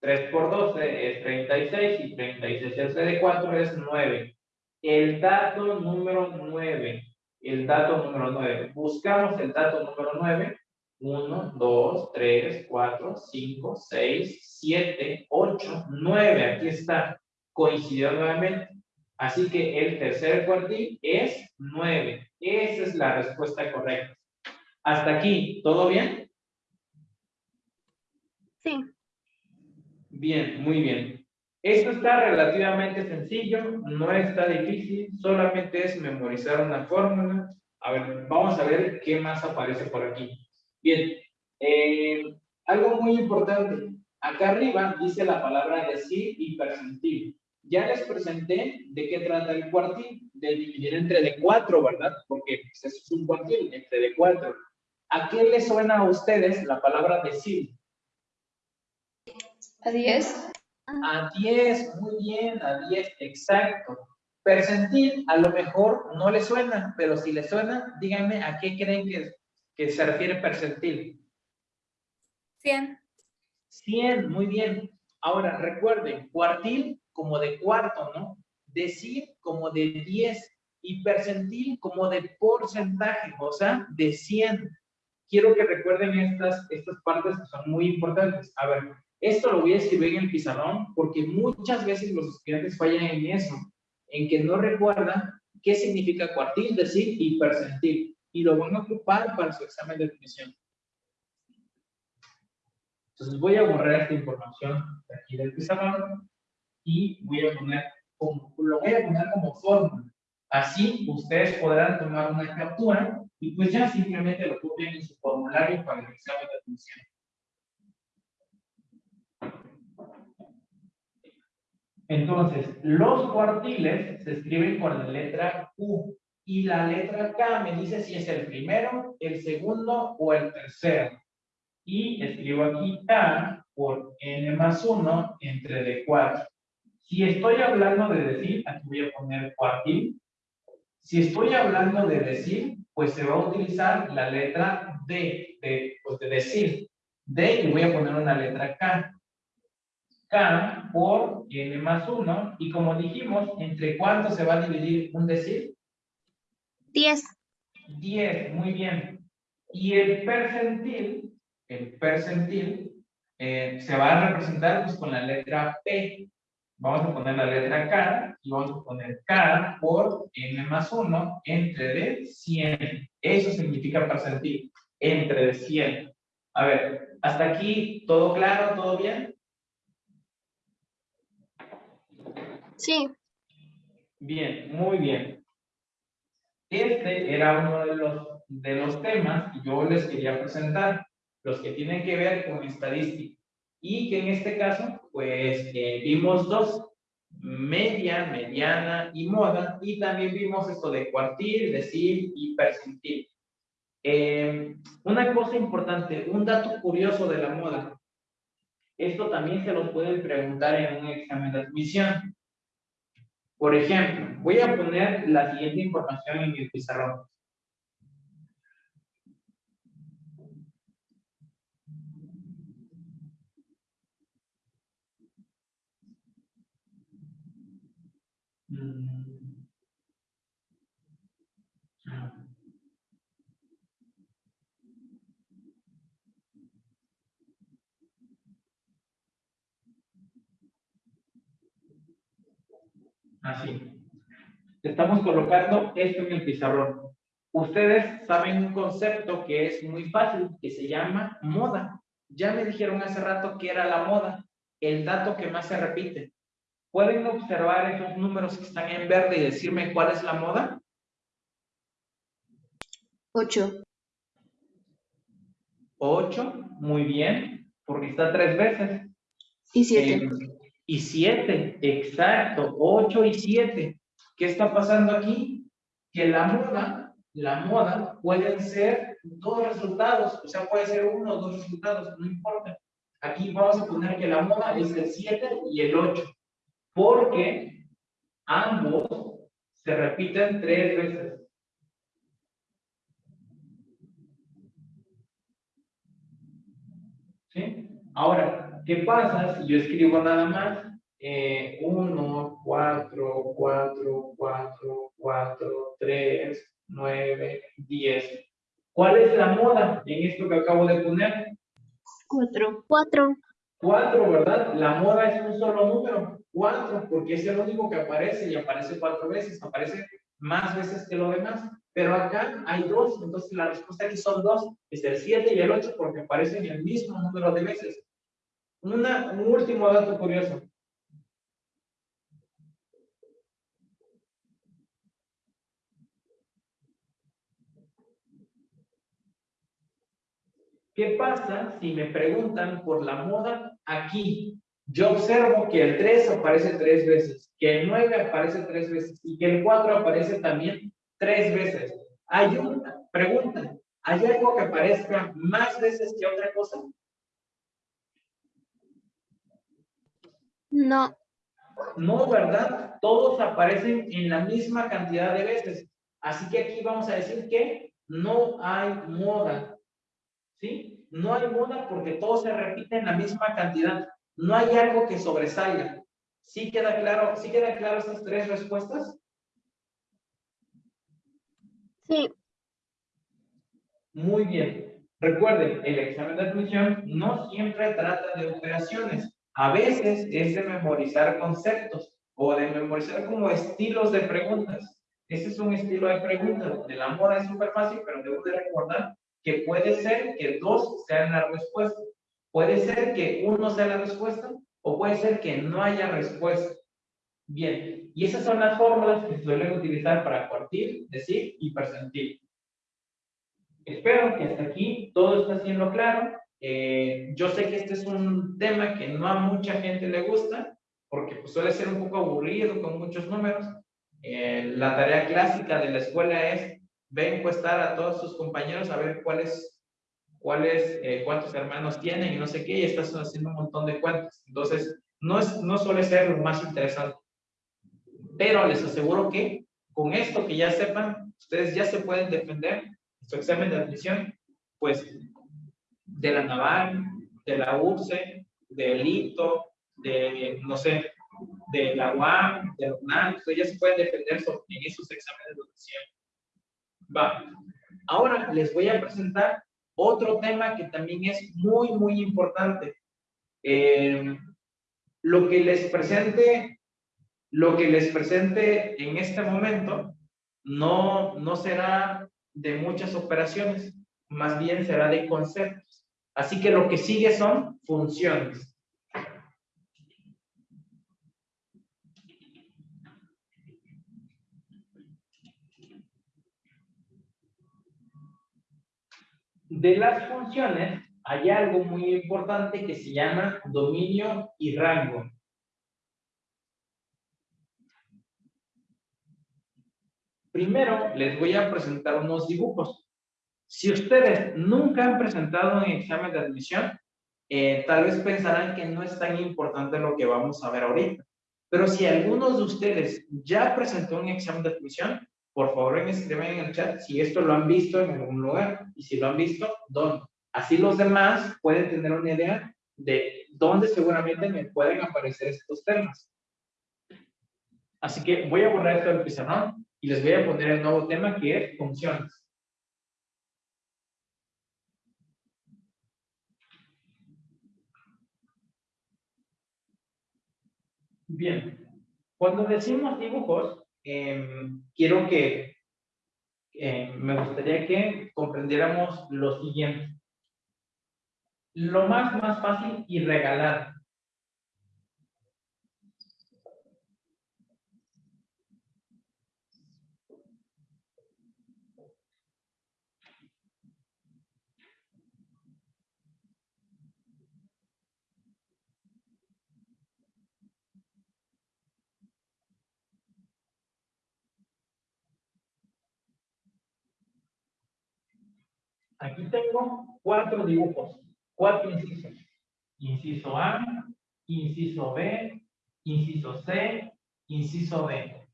3 por 12 es 36 y 36 entre de 4 es 9. El dato número 9. El dato número 9. Buscamos el dato número 9. 1, 2, 3, 4, 5, 6, 7, 8, 9. Aquí está. Coincidió nuevamente. Así que el tercer cuartil es 9. Esa es la respuesta correcta. Hasta aquí, ¿todo bien? Sí. Bien, muy bien. Esto está relativamente sencillo, no está difícil, solamente es memorizar una fórmula. A ver, vamos a ver qué más aparece por aquí. Bien, eh, algo muy importante. Acá arriba dice la palabra decir y percentil. Ya les presenté de qué trata el cuartil, de dividir entre de cuatro, ¿verdad? Porque pues, eso es un cuartil, entre de cuatro. ¿A qué les suena a ustedes la palabra decir? ¿A 10? A 10, muy bien, a 10, exacto. Percentil, a lo mejor no le suena, pero si le suena, díganme a qué creen que, que se refiere percentil. 100. 100, muy bien. Ahora, recuerden, cuartil como de cuarto, ¿no? Decir como de 10 y percentil como de porcentaje, o sea, de 100. Quiero que recuerden estas, estas partes que son muy importantes. A ver, esto lo voy a escribir en el pizarrón porque muchas veces los estudiantes fallan en eso, en que no recuerdan qué significa cuartil, decir y percentil. Y lo van a ocupar para su examen de admisión. Entonces voy a borrar esta información de aquí del pizarrón y voy a poner como, lo voy a poner como fórmula. Así ustedes podrán tomar una captura y pues ya simplemente lo copian en su formulario para el examen de. Entonces, los cuartiles se escriben con la letra Q y la letra K me dice si es el primero, el segundo o el tercero. Y escribo aquí K por N más 1 entre D4. Si estoy hablando de decir, aquí voy a poner cuartil. Si estoy hablando de decir, pues se va a utilizar la letra D, de, pues de decir. D y voy a poner una letra K. K por N más 1. Y como dijimos, ¿entre cuánto se va a dividir un decir? 10. 10, muy bien. Y el percentil, el percentil, eh, se va a representar pues, con la letra P. Vamos a poner la letra K y vamos a poner K por N más 1 entre de 100. Eso significa percentil, entre de 100. A ver, hasta aquí, ¿todo claro? ¿Todo bien? Sí. Bien, muy bien. Este era uno de los, de los temas que yo les quería presentar, los que tienen que ver con estadística. Y que en este caso, pues eh, vimos dos, media, mediana y moda, y también vimos esto de cuartil, decir y percentil. Eh, una cosa importante, un dato curioso de la moda. Esto también se lo pueden preguntar en un examen de admisión. Por ejemplo, voy a poner la siguiente información en el pizarrón. Así. Estamos colocando esto en el pizarrón. Ustedes saben un concepto que es muy fácil, que se llama moda. Ya me dijeron hace rato que era la moda, el dato que más se repite. ¿Pueden observar esos números que están en verde y decirme cuál es la moda? 8. 8, muy bien, porque está tres veces. Y 7. Eh, y 7, exacto, 8 y 7. ¿Qué está pasando aquí? Que la moda, la moda pueden ser dos resultados, o sea, puede ser uno o dos resultados, no importa. Aquí vamos a poner que la moda es el 7 y el 8, porque ambos se repiten tres veces. ¿Sí? Ahora, ¿qué pasa si yo escribo nada más 1, 4, 4, 4, 4, 3, 9, 10? ¿Cuál es la moda en esto que acabo de poner? Cuatro. Cuatro. 4, ¿verdad? La moda es un solo número, 4, porque es el único que aparece y aparece cuatro veces, aparece más veces que lo demás. Pero acá hay dos, entonces la respuesta aquí son dos, es el 7 y el 8 porque aparecen el mismo número de veces. Una, un último dato curioso. ¿Qué pasa si me preguntan por la moda aquí? Yo observo que el 3 aparece tres veces, que el 9 aparece tres veces y que el 4 aparece también tres veces. Hay una pregunta, ¿hay algo que aparezca más veces que otra cosa? No. No, ¿verdad? Todos aparecen en la misma cantidad de veces. Así que aquí vamos a decir que no hay moda. ¿Sí? No hay moda porque todo se repite en la misma cantidad. No hay algo que sobresalga. ¿Sí queda claro? ¿Sí quedan claro estas tres respuestas? Sí. Muy bien. Recuerden, el examen de admisión no siempre trata de operaciones. A veces es de memorizar conceptos o de memorizar como estilos de preguntas. Ese es un estilo de preguntas. De la moda es súper fácil, pero debo de recordar que puede ser que dos sean la respuesta. Puede ser que uno sea la respuesta o puede ser que no haya respuesta. Bien, y esas son las fórmulas que suelen utilizar para partir, decir y presentir. Espero que hasta aquí todo está siendo claro. Eh, yo sé que este es un tema que no a mucha gente le gusta, porque pues, suele ser un poco aburrido con muchos números. Eh, la tarea clásica de la escuela es ve encuestar a todos sus compañeros a ver cuáles, cuáles, eh, cuántos hermanos tienen y no sé qué, y estás haciendo un montón de cuentas. Entonces, no, es, no suele ser lo más interesante. Pero les aseguro que con esto que ya sepan, ustedes ya se pueden defender su examen de admisión, pues, de la Naval, de la URCE, del ITO, de, no sé, de la UAM, de la UNAM, ustedes ya se pueden defender en esos exámenes de admisión. Va. Ahora les voy a presentar otro tema que también es muy, muy importante. Eh, lo que les presente, lo que les presente en este momento no, no será de muchas operaciones, más bien será de conceptos. Así que lo que sigue son funciones. De las funciones hay algo muy importante que se llama dominio y rango. Primero les voy a presentar unos dibujos. Si ustedes nunca han presentado un examen de admisión, eh, tal vez pensarán que no es tan importante lo que vamos a ver ahorita. Pero si algunos de ustedes ya presentó un examen de admisión, por favor escriban en el chat si esto lo han visto en algún lugar y si lo han visto, ¿dónde? Así los demás pueden tener una idea de dónde seguramente me pueden aparecer estos temas. Así que voy a borrar esto del pizarrón y les voy a poner el nuevo tema que es funciones. Bien, cuando decimos dibujos, Em, quiero que, eh, me gustaría que comprendiéramos lo siguiente. Lo más, más fácil y regalar. Aquí tengo cuatro dibujos, cuatro incisos. Inciso A, inciso B, inciso C, inciso D.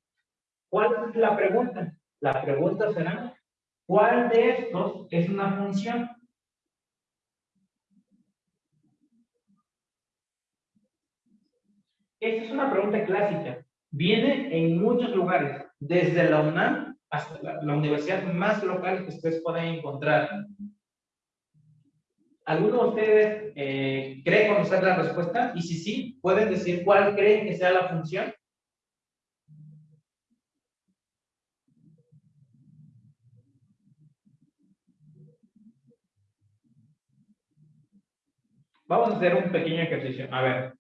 ¿Cuál es la pregunta? La pregunta será, ¿cuál de estos es una función? Esta es una pregunta clásica. Viene en muchos lugares, desde la UNAM hasta la, universidad más local que ustedes pueden encontrar. ¿Alguno de ustedes eh, cree conocer la respuesta? Y si sí, ¿pueden decir cuál creen que sea la función? Vamos a hacer un pequeño ejercicio. A ver,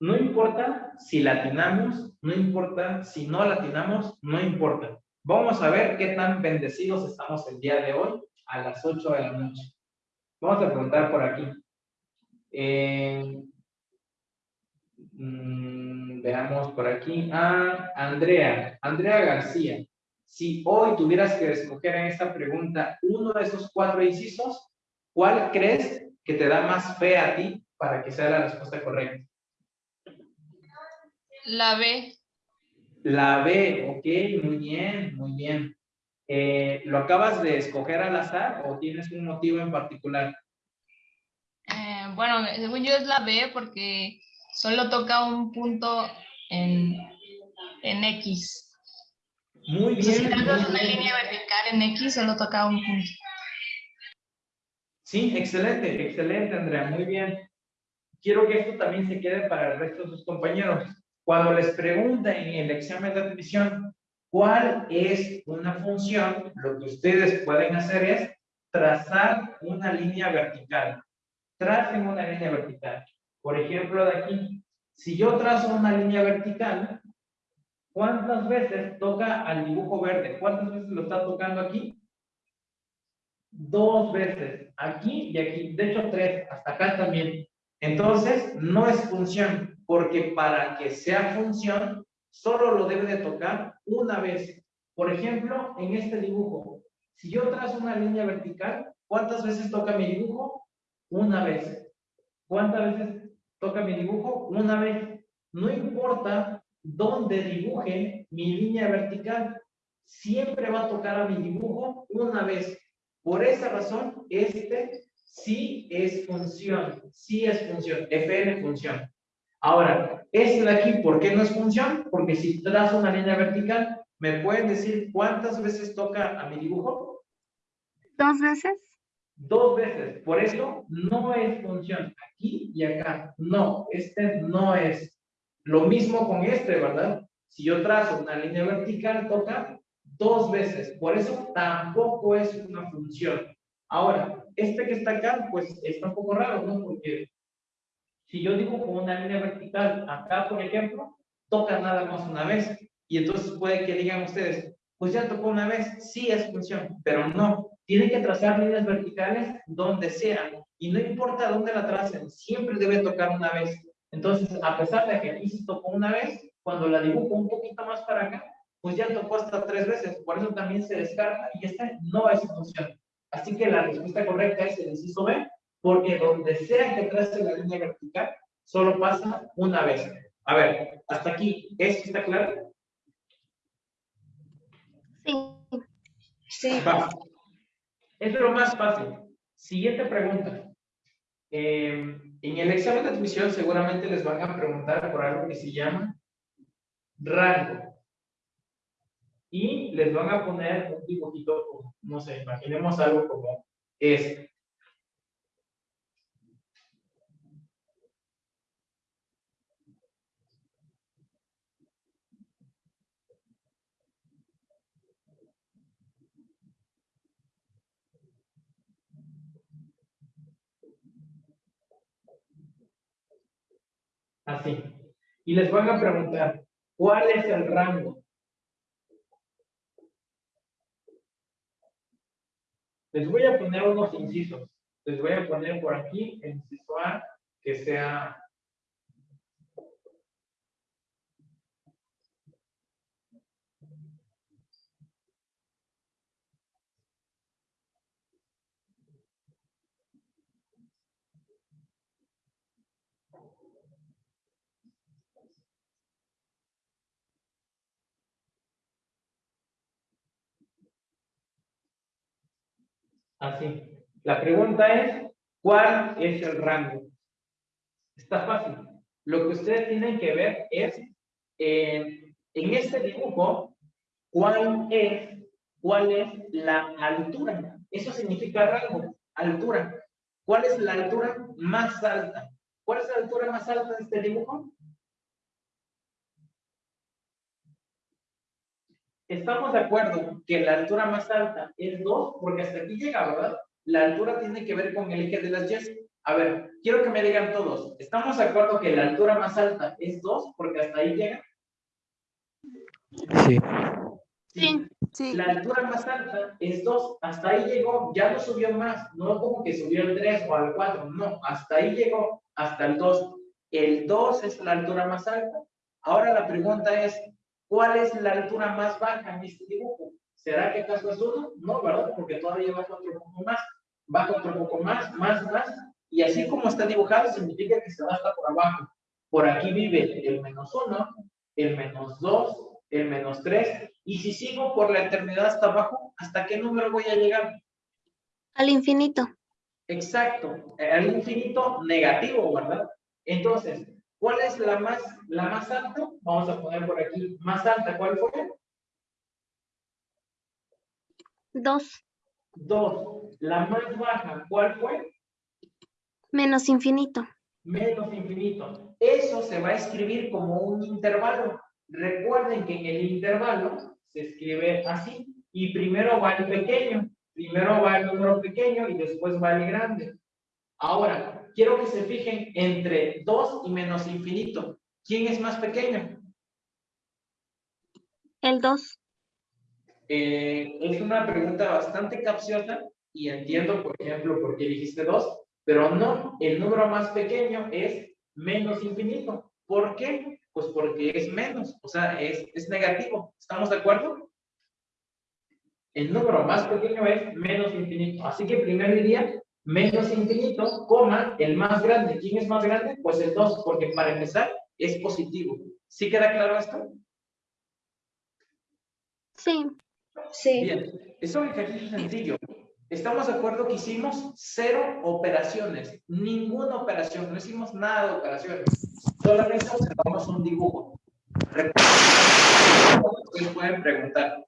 no importa si latinamos, no importa si no latinamos, no importa. Vamos a ver qué tan bendecidos estamos el día de hoy a las 8 de la noche. Vamos a preguntar por aquí. Eh, mm, veamos por aquí. Ah, Andrea, Andrea García. Si hoy tuvieras que escoger en esta pregunta uno de esos cuatro incisos, ¿cuál crees que te da más fe a ti para que sea la respuesta correcta? La B. La B, ok, muy bien, muy bien. Eh, ¿Lo acabas de escoger al azar o tienes un motivo en particular? Eh, bueno, según yo es la B porque solo toca un punto en, en X. Muy sea, si bien. trazas una bien. línea vertical en X, solo toca un punto. Sí, excelente, excelente, Andrea, muy bien. Quiero que esto también se quede para el resto de sus compañeros. Cuando les pregunten en el examen de admisión cuál es una función, lo que ustedes pueden hacer es trazar una línea vertical. Tracen una línea vertical. Por ejemplo, de aquí, si yo trazo una línea vertical, ¿cuántas veces toca al dibujo verde? ¿Cuántas veces lo está tocando aquí? dos veces, aquí y aquí, de hecho tres, hasta acá también. Entonces, no es función, porque para que sea función, solo lo debe de tocar una vez. Por ejemplo, en este dibujo, si yo trazo una línea vertical, ¿cuántas veces toca mi dibujo? Una vez. ¿Cuántas veces toca mi dibujo? Una vez. No importa dónde dibuje mi línea vertical, siempre va a tocar a mi dibujo una vez. Por esa razón, este sí es función, sí es función, fn función. Ahora, este de aquí, ¿por qué no es función? Porque si trazo una línea vertical, ¿me pueden decir cuántas veces toca a mi dibujo? ¿Dos veces? Dos veces. Por eso no es función. Aquí y acá. No, este no es. Lo mismo con este, ¿verdad? Si yo trazo una línea vertical, toca dos veces. Por eso tampoco es una función. Ahora, este que está acá, pues está un poco raro, ¿no? Porque si yo dibujo una línea vertical acá, por ejemplo, toca nada más una vez. Y entonces puede que digan ustedes, pues ya tocó una vez, sí es función, pero no. Tienen que trazar líneas verticales donde sean. Y no importa dónde la tracen, siempre debe tocar una vez. Entonces, a pesar de que aquí se tocó una vez, cuando la dibujo un poquito más para acá, pues ya tocó hasta tres veces. Por eso también se descarta y esta no es función. Así que la respuesta correcta es el inciso B, porque donde sea que trace la línea vertical, solo pasa una vez. A ver, hasta aquí, ¿esto está claro? Sí. Sí. Va. Es lo más fácil. Siguiente pregunta. Eh, en el examen de admisión seguramente les van a preguntar por algo que se llama rango. Y les van a poner un dibujito, no sé, imaginemos algo como este. Así. Y les van a preguntar, ¿cuál es el rango? Les voy a poner unos incisos. Les voy a poner por aquí el inciso A, que sea Así. La pregunta es, ¿cuál es el rango? Está fácil. Lo que ustedes tienen que ver es, eh, en este dibujo, cuál es, cuál es la altura. Eso significa rango, altura. ¿Cuál es la altura más alta? ¿Cuál es la altura más alta de este dibujo? Estamos de acuerdo que la altura más alta es 2, porque hasta aquí llega, ¿verdad? La altura tiene que ver con el eje de las Y. A ver, quiero que me digan todos. ¿Estamos de acuerdo que la altura más alta es 2, porque hasta ahí llega? Sí. Sí. Sí. La altura más alta es 2, hasta ahí llegó, ya no subió más, no como que subió al 3 o al 4, no, hasta ahí llegó, hasta el 2. El 2 es la altura más alta. Ahora la pregunta es, ¿cuál es la altura más baja en este dibujo? ¿Será que acaso es 1? No, ¿verdad? Porque todavía baja otro poco más, baja otro poco más, más, más, y así como está dibujado significa que se va hasta por abajo. Por aquí vive el menos 1, el menos 2, el menos 3, y si sigo por la eternidad hasta abajo, ¿hasta qué número voy a llegar? Al infinito. Exacto, al infinito negativo, ¿verdad? Entonces, ¿cuál es la más, la más alta? Vamos a poner por aquí, más alta, ¿cuál fue? Dos. 2. La más baja, ¿cuál fue? Menos infinito. Menos infinito. Eso se va a escribir como un intervalo. Recuerden que en el intervalo se escribe así. Y primero va el pequeño. Primero va el número pequeño y después va el grande. Ahora, quiero que se fijen entre 2 y menos infinito. ¿Quién es más pequeño? El dos. Eh, es una pregunta bastante capciosa y entiendo, por ejemplo, por qué dijiste 2, pero no, el número más pequeño es menos infinito. ¿Por qué? Pues porque es menos, o sea, es, es negativo. ¿Estamos de acuerdo? El número más pequeño es menos infinito. Así que primero diría menos infinito, coma, el más grande. ¿Quién es más grande? Pues el 2, porque para empezar es positivo. ¿Sí queda claro esto? Sí. Sí. Bien, es un ejercicio sencillo. Estamos de acuerdo que hicimos cero operaciones, ninguna operación, no hicimos nada de operaciones, solamente observamos un dibujo. Recuerden, ustedes pueden preguntar.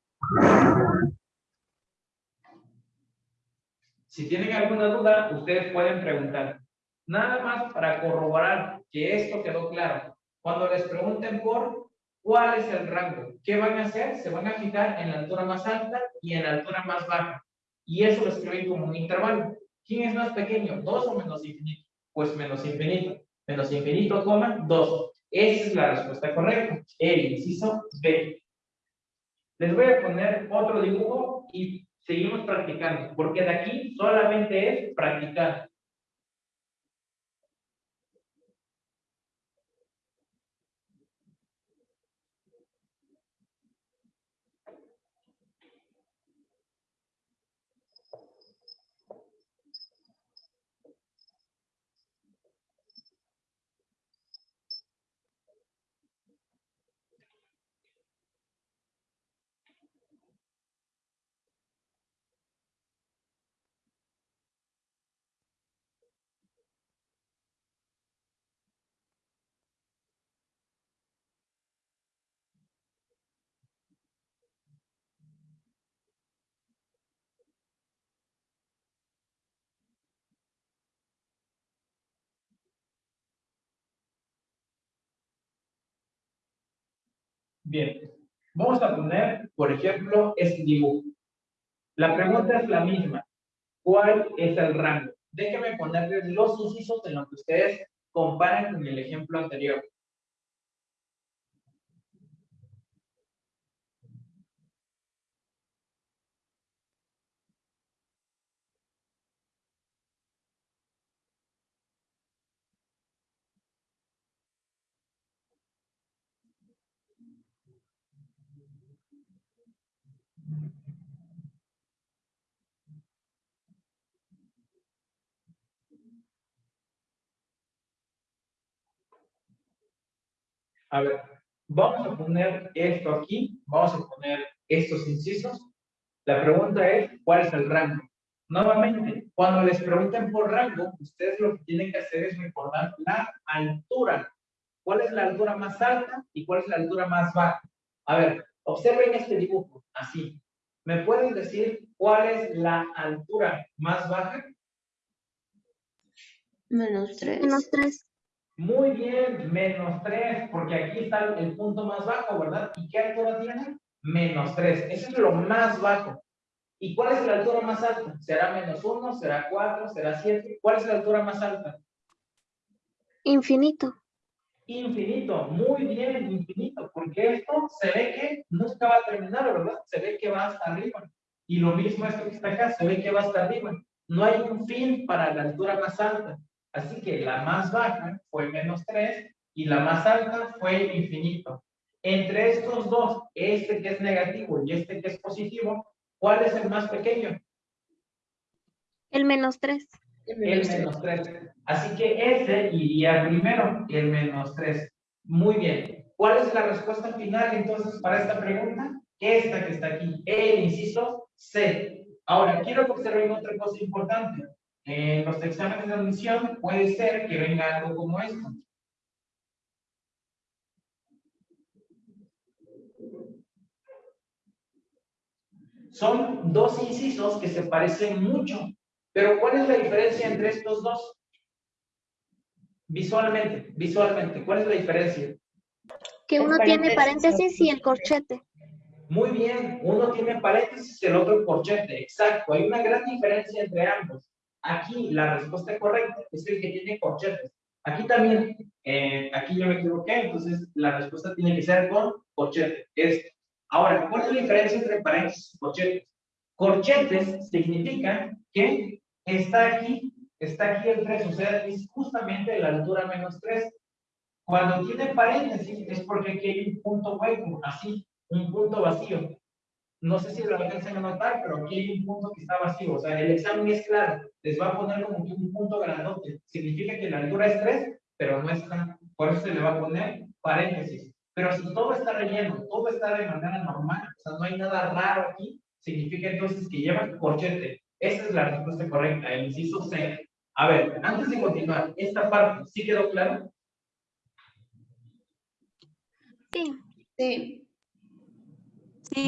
Si tienen alguna duda, ustedes pueden preguntar. Nada más para corroborar que esto quedó claro. Cuando les pregunten por cuál es el rango, ¿qué van a hacer? Se van a fijar en la altura más alta y en la altura más baja. Y eso lo escriben como un intervalo. ¿Quién es más pequeño? ¿2 o menos infinito? Pues menos infinito. Menos infinito, coma, 2. Esa es la respuesta correcta. El inciso B. Les voy a poner otro dibujo y seguimos practicando, porque de aquí solamente es practicar. Bien, vamos a poner, por ejemplo, este dibujo. La pregunta es la misma. ¿Cuál es el rango? Déjenme ponerles los incisos en lo que ustedes comparan con el ejemplo anterior. A ver, vamos a poner esto aquí, vamos a poner estos incisos. La pregunta es, ¿cuál es el rango? Nuevamente, cuando les pregunten por rango, ustedes lo que tienen que hacer es recordar la altura. ¿Cuál es la altura más alta y cuál es la altura más baja? A ver, observen este dibujo, así. ¿Me pueden decir cuál es la altura más baja? Menos 3. Menos 3. Muy bien, menos 3, porque aquí está el punto más bajo, ¿verdad? ¿Y qué altura tiene? Menos 3. Eso es lo más bajo. ¿Y cuál es la altura más alta? ¿Será menos 1? ¿Será 4? ¿Será 7? ¿Cuál es la altura más alta? Infinito. Infinito, muy bien, infinito, porque esto se ve que nunca va a terminar, ¿verdad? Se ve que va hasta arriba. Y lo mismo esto que está acá, se ve que va hasta arriba. No hay un fin para la altura más alta. Así que la más baja fue menos 3 y la más alta fue infinito. Entre estos dos, este que es negativo y este que es positivo, ¿cuál es el más pequeño? El menos 3. El menos 3. Así que ese iría primero, el menos 3. Muy bien. ¿Cuál es la respuesta final entonces para esta pregunta? Esta que está aquí, el inciso C. Ahora, quiero que observen otra cosa importante. En los exámenes de admisión puede ser que venga algo como esto. Son dos incisos que se parecen mucho, pero ¿cuál es la diferencia entre estos dos? Visualmente, visualmente, ¿cuál es la diferencia? Que uno tiene paréntesis y el corchete. Muy bien, uno tiene paréntesis y el otro corchete, exacto. Hay una gran diferencia entre ambos. Aquí la respuesta correcta es el que tiene corchetes. Aquí también, eh, aquí yo me equivoqué, entonces la respuesta tiene que ser con corchete. Este. Ahora, ¿cuál es la diferencia entre paréntesis y corchetes? Corchetes significa que está aquí, está aquí el 3, o sea, es justamente la altura menos 3. Cuando tiene paréntesis es porque aquí hay un punto hueco, así, un punto vacío. No sé si lo alcancen a notar, pero aquí hay un punto que está vacío. O sea, el examen es claro. Les va a poner como que un punto grandote. Significa que la altura es 3, pero no está. Por eso se le va a poner paréntesis. Pero si todo está relleno, todo está de manera normal, o sea, no hay nada raro aquí, significa entonces que lleva corchete. Esa es la respuesta correcta, el inciso C. A ver, antes de continuar, esta parte, ¿sí quedó claro? Sí. Sí.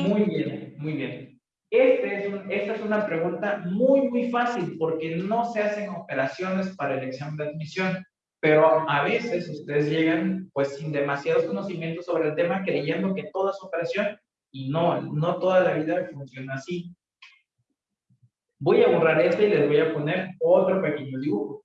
Muy bien, muy bien. Este es esta es una pregunta muy, muy fácil porque no se hacen operaciones para el examen de admisión, pero a veces ustedes llegan pues sin demasiados conocimientos sobre el tema creyendo que todo es operación y no, no toda la vida funciona así. Voy a borrar este y les voy a poner otro pequeño dibujo.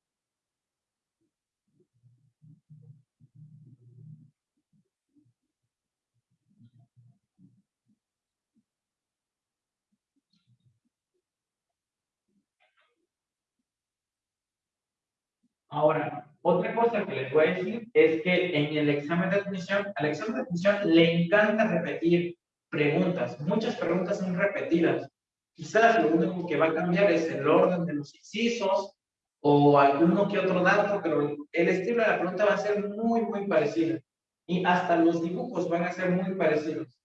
Ahora, otra cosa que les voy a decir es que en el examen de admisión, al examen de admisión le encanta repetir preguntas. Muchas preguntas son repetidas. Quizás lo único que va a cambiar es el orden de los incisos o alguno que otro dato, pero el estilo de la pregunta va a ser muy, muy parecido. Y hasta los dibujos van a ser muy parecidos.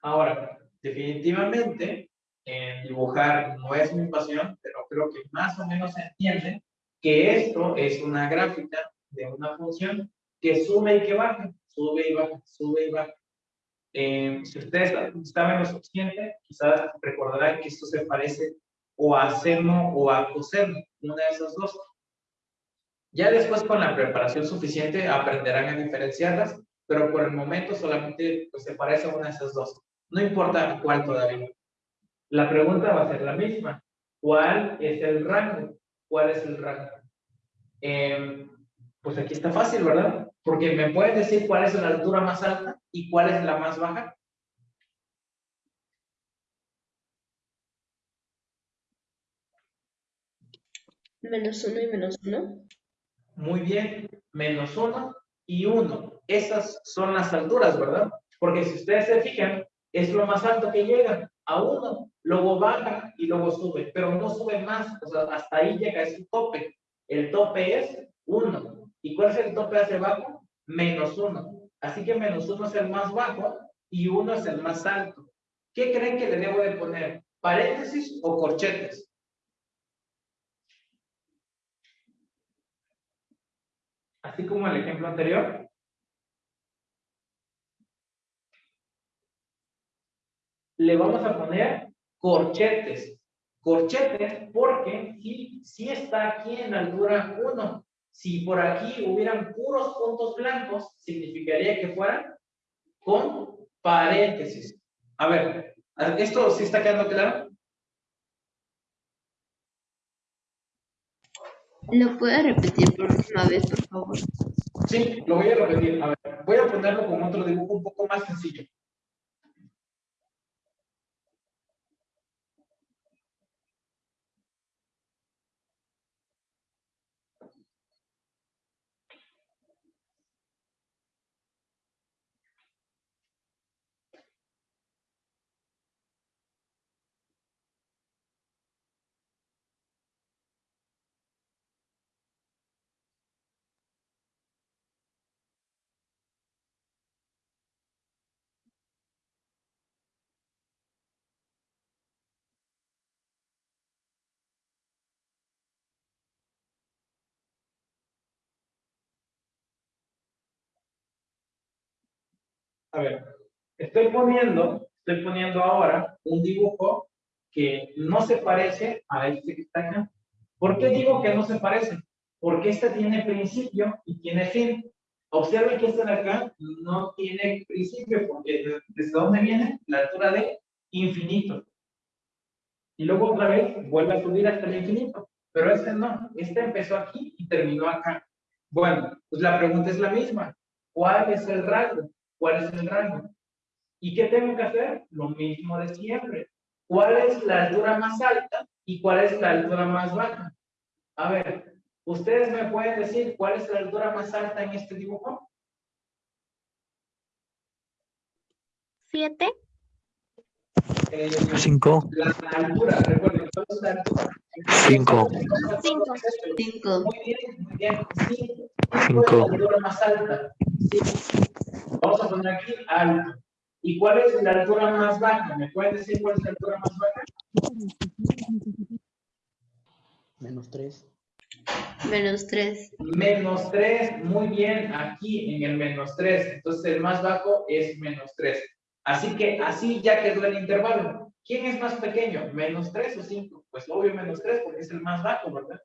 Ahora, definitivamente, dibujar no es mi pasión, pero creo que más o menos se entiende que esto es una gráfica de una función que sube y que baja, sube y baja, sube y baja. Eh, si ustedes saben lo suficiente, quizás recordarán que esto se parece o a seno o a coseno, una de esas dos. Ya después con la preparación suficiente aprenderán a diferenciarlas, pero por el momento solamente pues, se parece a una de esas dos. No importa cuál todavía. La pregunta va a ser la misma. ¿Cuál es el rango? ¿Cuál es el rango? Em, pues aquí está fácil, ¿verdad? Porque me pueden decir cuál es la altura más alta y cuál es la más baja. Menos uno y menos uno. Muy bien, menos uno y uno. Esas son las alturas, ¿verdad? Porque si ustedes se fijan, es lo más alto que llega a uno, luego baja y luego sube, pero no sube más, o sea, hasta ahí llega, es un tope. El tope es uno. ¿Y cuál es el tope hacia abajo? Menos uno. Así que menos 1 es el más bajo y 1 es el más alto. ¿Qué creen que le debo de poner? ¿Paréntesis o corchetes? Así como el ejemplo anterior. Le vamos a poner corchetes. Corchetes porque si, si está aquí en altura 1. Si por aquí hubieran puros puntos blancos, significaría que fueran con paréntesis. A ver, ¿esto sí está quedando claro? ¿Lo puede repetir por última vez, por favor? Sí, lo voy a repetir. A ver, voy a ponerlo con otro dibujo un poco más sencillo. A ver, estoy poniendo, estoy poniendo ahora un dibujo que no se parece a este que está acá. ¿Por qué digo que no se parece? Porque este tiene principio y tiene fin. Observen que este de acá no tiene principio, porque desde dónde viene la altura de infinito. Y luego otra vez vuelve a subir hasta el infinito. Pero este no, este empezó aquí y terminó acá. Bueno, pues la pregunta es la misma. ¿Cuál es el rango? ¿Cuál es el rango? ¿Y qué tengo que hacer? Lo mismo de siempre. ¿Cuál es la altura más alta y cuál es la altura más baja? A ver, ¿ustedes me pueden decir cuál es la altura más alta en este dibujo? ¿Siete? Eh, Cinco. La altura, recuerden, ¿cuál es la altura? Cinco. Cinco. Cinco. Muy bien, muy bien. Cinco. Cinco. ¿Cuál es la altura más alta? Cinco. Vamos a poner aquí alto. ¿Y cuál es la altura más baja? ¿Me pueden decir cuál es la altura más baja? Menos tres. Menos tres. Menos 3, muy bien, aquí en el menos 3. Entonces el más bajo es menos 3. Así que así ya quedó el intervalo. ¿Quién es más pequeño? ¿Menos 3 o 5? Pues obvio menos 3 porque es el más bajo, ¿verdad?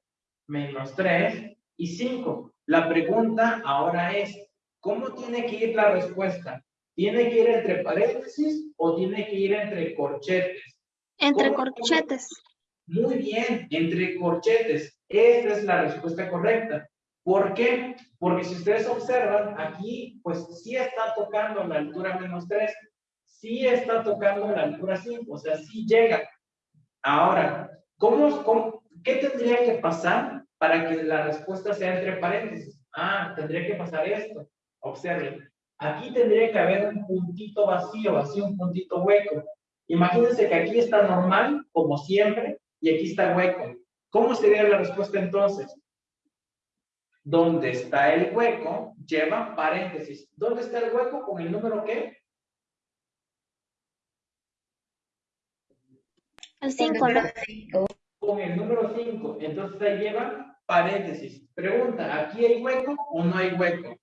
Menos 3 y 5. La pregunta ahora es, ¿cómo tiene que ir la respuesta? ¿Tiene que ir entre paréntesis o tiene que ir entre corchetes? Entre corchetes. Muy bien, entre corchetes. Esta es la respuesta correcta. ¿Por qué? Porque si ustedes observan, aquí, pues sí está tocando la altura menos 3, sí está tocando la altura 5, o sea, sí llega. Ahora, ¿cómo, cómo, qué tendría que pasar para que la respuesta sea entre paréntesis? Ah, tendría que pasar esto. Observen. Aquí tendría que haber un puntito vacío, así un puntito hueco. Imagínense que aquí está normal, como siempre, y aquí está hueco. ¿Cómo sería la respuesta entonces? ¿Dónde está el hueco? Lleva paréntesis. ¿Dónde está el hueco? ¿Con el número qué? El cinco, ¿no? Cinco. Con el número 5. Entonces ahí lleva paréntesis. Pregunta, ¿aquí hay hueco o no hay hueco?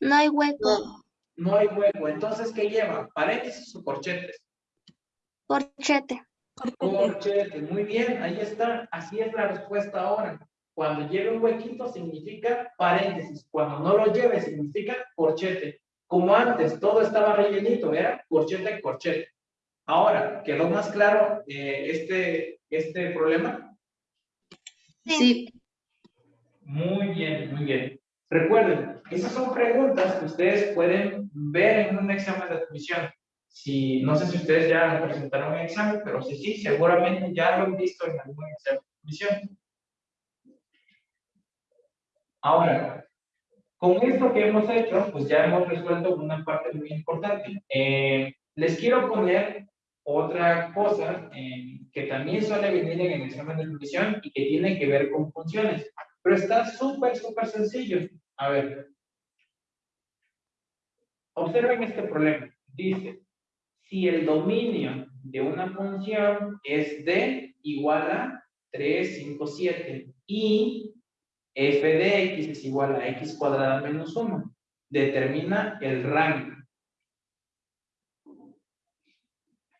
No hay hueco. No. No hay hueco. Entonces, ¿qué lleva? ¿Paréntesis o corchetes? Corchete. Corchete, muy bien, ahí está. Así es la respuesta ahora. Cuando lleve un huequito significa paréntesis. Cuando no lo lleve significa corchete. Como antes, todo estaba rellenito, era corchete, corchete. Ahora, ¿quedó más claro eh, este, este problema? Sí. Muy bien, muy bien. Recuerden, esas son preguntas que ustedes pueden ver en un examen de admisión. Si, no sé si ustedes ya presentaron un examen, pero sí, seguramente ya lo han visto en algún examen de admisión. Ahora, con esto que hemos hecho, pues ya hemos resuelto una parte muy importante. Eh, les quiero poner otra cosa eh, que también suele venir en el examen de admisión y que tiene que ver con funciones. Pero está súper, súper sencillo. A ver. Observen este problema. Dice, si el dominio de una función es d igual a 3, 5, 7 y f de x es igual a x cuadrada menos 1, determina el rango.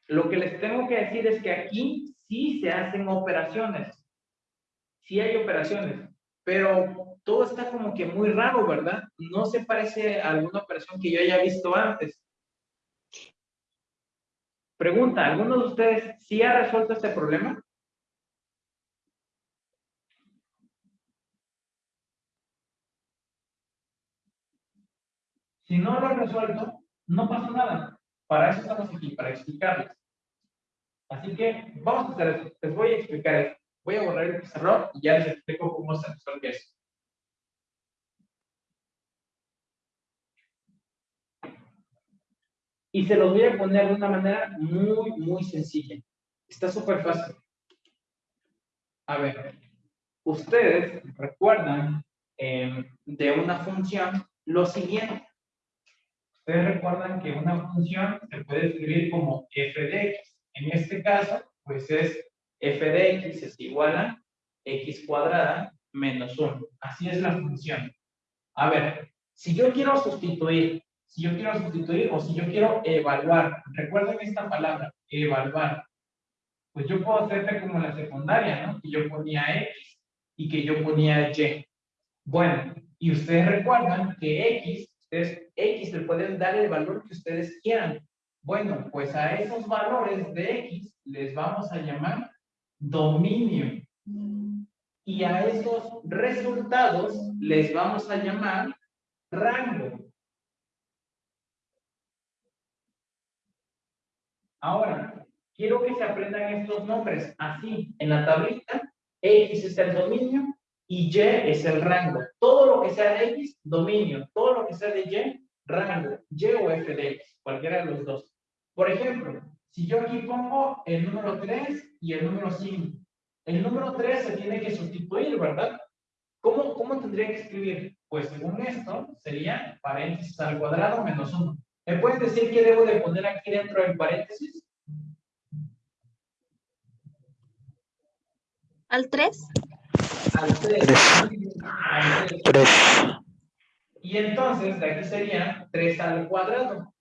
Lo que les tengo que decir es que aquí sí se hacen operaciones. Sí hay operaciones, pero todo está como que muy raro, ¿verdad? No se parece a alguna operación que yo haya visto antes. Pregunta, ¿alguno de ustedes sí ha resuelto este problema? Si no lo han resuelto, no pasa nada. Para eso estamos aquí, para explicarles. Así que vamos a hacer eso. Les voy a explicar esto. Voy a borrar el error y ya les explico cómo se resuelve eso. Y se los voy a poner de una manera muy, muy sencilla. Está súper fácil. A ver, ustedes recuerdan em, de una función lo siguiente. Ustedes recuerdan que una función se puede escribir como f de x. En este caso, pues es f de x es igual a x cuadrada menos 1. Así es la función. A ver, si yo quiero sustituir si yo quiero sustituir o si yo quiero evaluar, recuerden esta palabra, evaluar, pues yo puedo hacerte como la secundaria, ¿no? Que yo ponía X y que yo ponía Y. Bueno, y ustedes recuerdan que X, ustedes X le pueden dar el valor que ustedes quieran. Bueno, pues a esos valores de X les vamos a llamar dominio. Y a esos resultados les vamos a llamar rango. Ahora, quiero que se aprendan estos nombres así. En la tablita, X es el dominio y Y es el rango. Todo lo que sea de X, dominio. Todo lo que sea de Y, rango. Y o F de X, cualquiera de los dos. Por ejemplo, si yo aquí pongo el número 3 y el número 5, el número 3 se tiene que sustituir, ¿verdad? ¿Cómo, cómo tendría que escribir? Pues según esto, sería paréntesis al cuadrado menos 1. ¿Me puedes decir qué debo de poner aquí dentro del paréntesis? ¿Al 3? Al 3. Al 3. 3. Y entonces, de aquí sería 3 al cuadrado.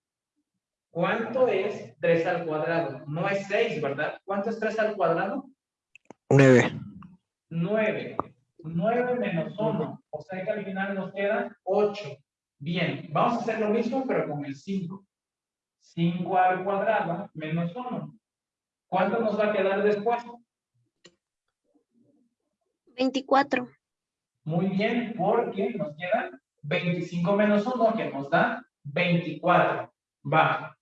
¿Cuánto es 3 al cuadrado? No es 6, ¿verdad? ¿Cuánto es 3 al cuadrado? 9. 9. 9 menos 1. O sea que al final nos queda 8. Bien, vamos a hacer lo mismo, pero con el 5. 5 al cuadrado menos 1. ¿Cuánto nos va a quedar después? 24. Muy bien, porque nos queda 25 menos 1, que nos da 24. Va.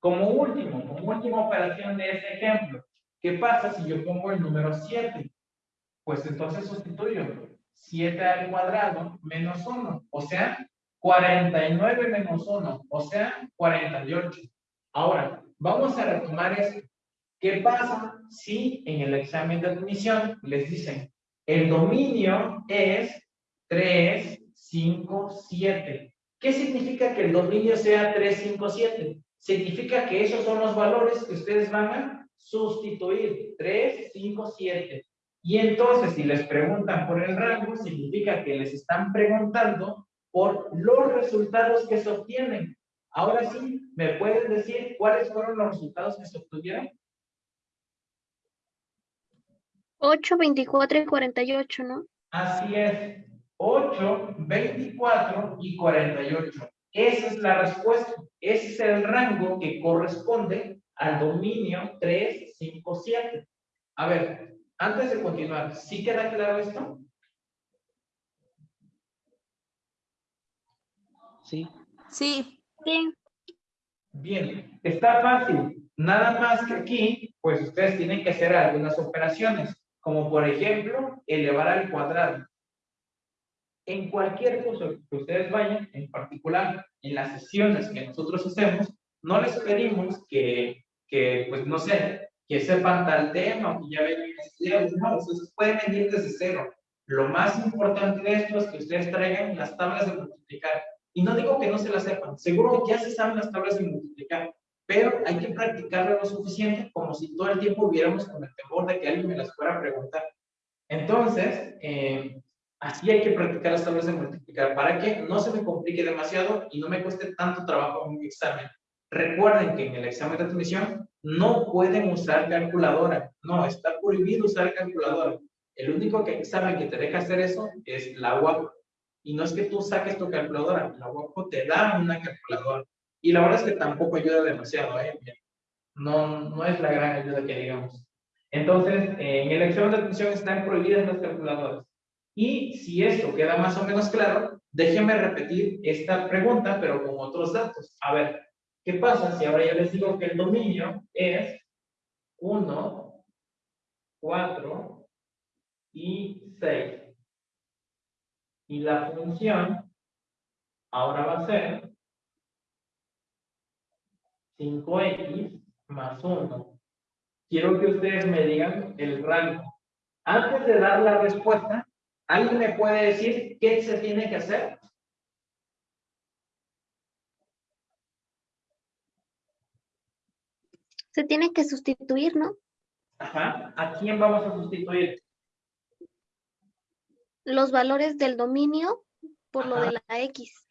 Como último, como última operación de ese ejemplo, ¿qué pasa si yo pongo el número 7? Pues entonces sustituyo 7 al cuadrado menos 1, o sea, 49 menos 1, o sea, 48. Ahora, vamos a retomar esto. ¿Qué pasa si en el examen de admisión les dicen el dominio es 3, 5, 7? ¿Qué significa que el dominio sea 3, 5, 7? Significa que esos son los valores que ustedes van a sustituir. 3, 5, 7. Y entonces, si les preguntan por el rango, significa que les están preguntando por los resultados que se obtienen. Ahora sí, ¿me pueden decir cuáles fueron los resultados que se obtuvieron? 8, 24 y 48, ¿no? Así es. 8, 24 y 48. Esa es la respuesta. Ese es el rango que corresponde al dominio 3, 5, 7. A ver, antes de continuar, ¿sí queda claro esto? Sí. Sí. Sí. Bien, está fácil. Nada más que aquí, pues ustedes tienen que hacer algunas operaciones, como por ejemplo, elevar al cuadrado. En cualquier curso que ustedes vayan, en particular en las sesiones que nosotros hacemos, no les pedimos que, que pues no sé, que sepan tal tema o que ya vengan estudiados, no, ustedes pueden venir desde cero. Lo más importante de esto es que ustedes traigan las tablas de multiplicar Y no digo que no se las sepan, seguro ya se saben las tablas de multiplicar, pero hay que practicarlo lo suficiente como si todo el tiempo hubiéramos con el temor de que alguien me las fuera a preguntar. Entonces, eh, así hay que practicar las tablas de multiplicar para que no se me complique demasiado y no me cueste tanto trabajo mi examen. Recuerden que en el examen de admisión no pueden usar calculadora. No, está prohibido usar calculadora. El único que examen que te deja hacer eso es la UAP. Y no es que tú saques tu calculadora, la UAP te da una calculadora. Y la verdad es que tampoco ayuda demasiado, ¿eh? No, no es la gran ayuda que digamos. Entonces, en el examen de admisión están prohibidas las calculadoras. Y si esto queda más o menos claro, déjenme repetir esta pregunta, pero con otros datos. A ver, ¿qué pasa si ahora ya les digo que el dominio es 1, 4 y 6? Y la función ahora va a ser 5x más 1. Quiero que ustedes me digan el rango. Antes de dar la respuesta, ¿alguien me puede decir qué se tiene que hacer? Se tiene que sustituir, ¿no? Ajá. ¿A quién vamos a sustituir? Los valores del dominio por lo de la X.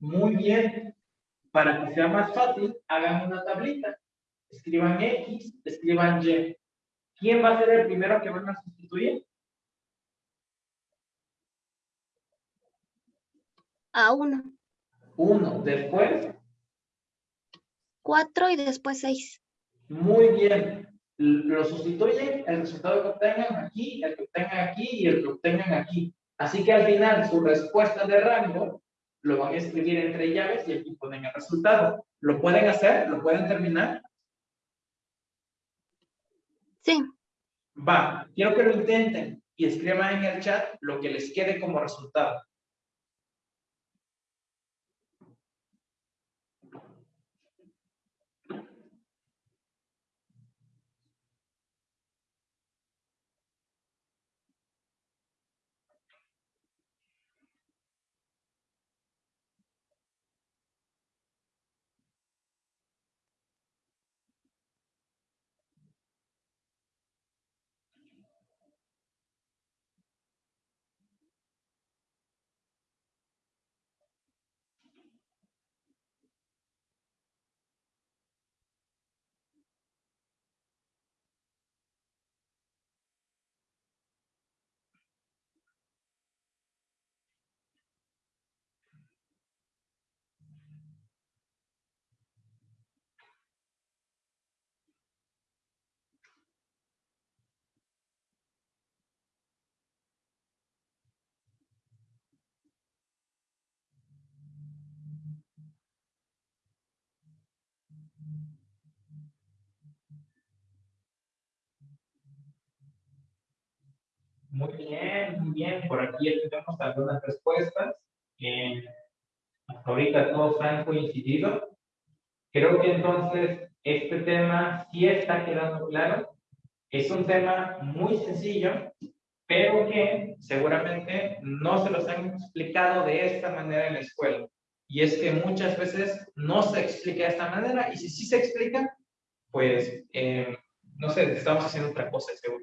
Muy bien. Para que sea más fácil, hagan una tablita. Escriban X, escriban Y. ¿Quién va a ser el primero que van a sustituir? A 1, Uno. Después, 4 y después 6. muy bien. Lo sustituyen el resultado que obtengan aquí, el que obtengan aquí y el que obtengan aquí. Así que al final su respuesta de rango lo van a escribir entre llaves y aquí ponen el resultado. ¿Lo pueden hacer? ¿Lo pueden terminar? Sí, Va, quiero que lo intenten y escriban en el chat lo que les quede como resultado. Muy bien, muy bien. Por aquí tenemos algunas respuestas. Eh, hasta ahorita todos han coincidido. Creo que entonces este tema sí está quedando claro. Es un tema muy sencillo, pero que seguramente no se los han explicado de esta manera en la escuela. Y es que muchas veces no se explica de esta manera y si sí se explica, pues, eh, no sé, estamos haciendo otra cosa, seguro.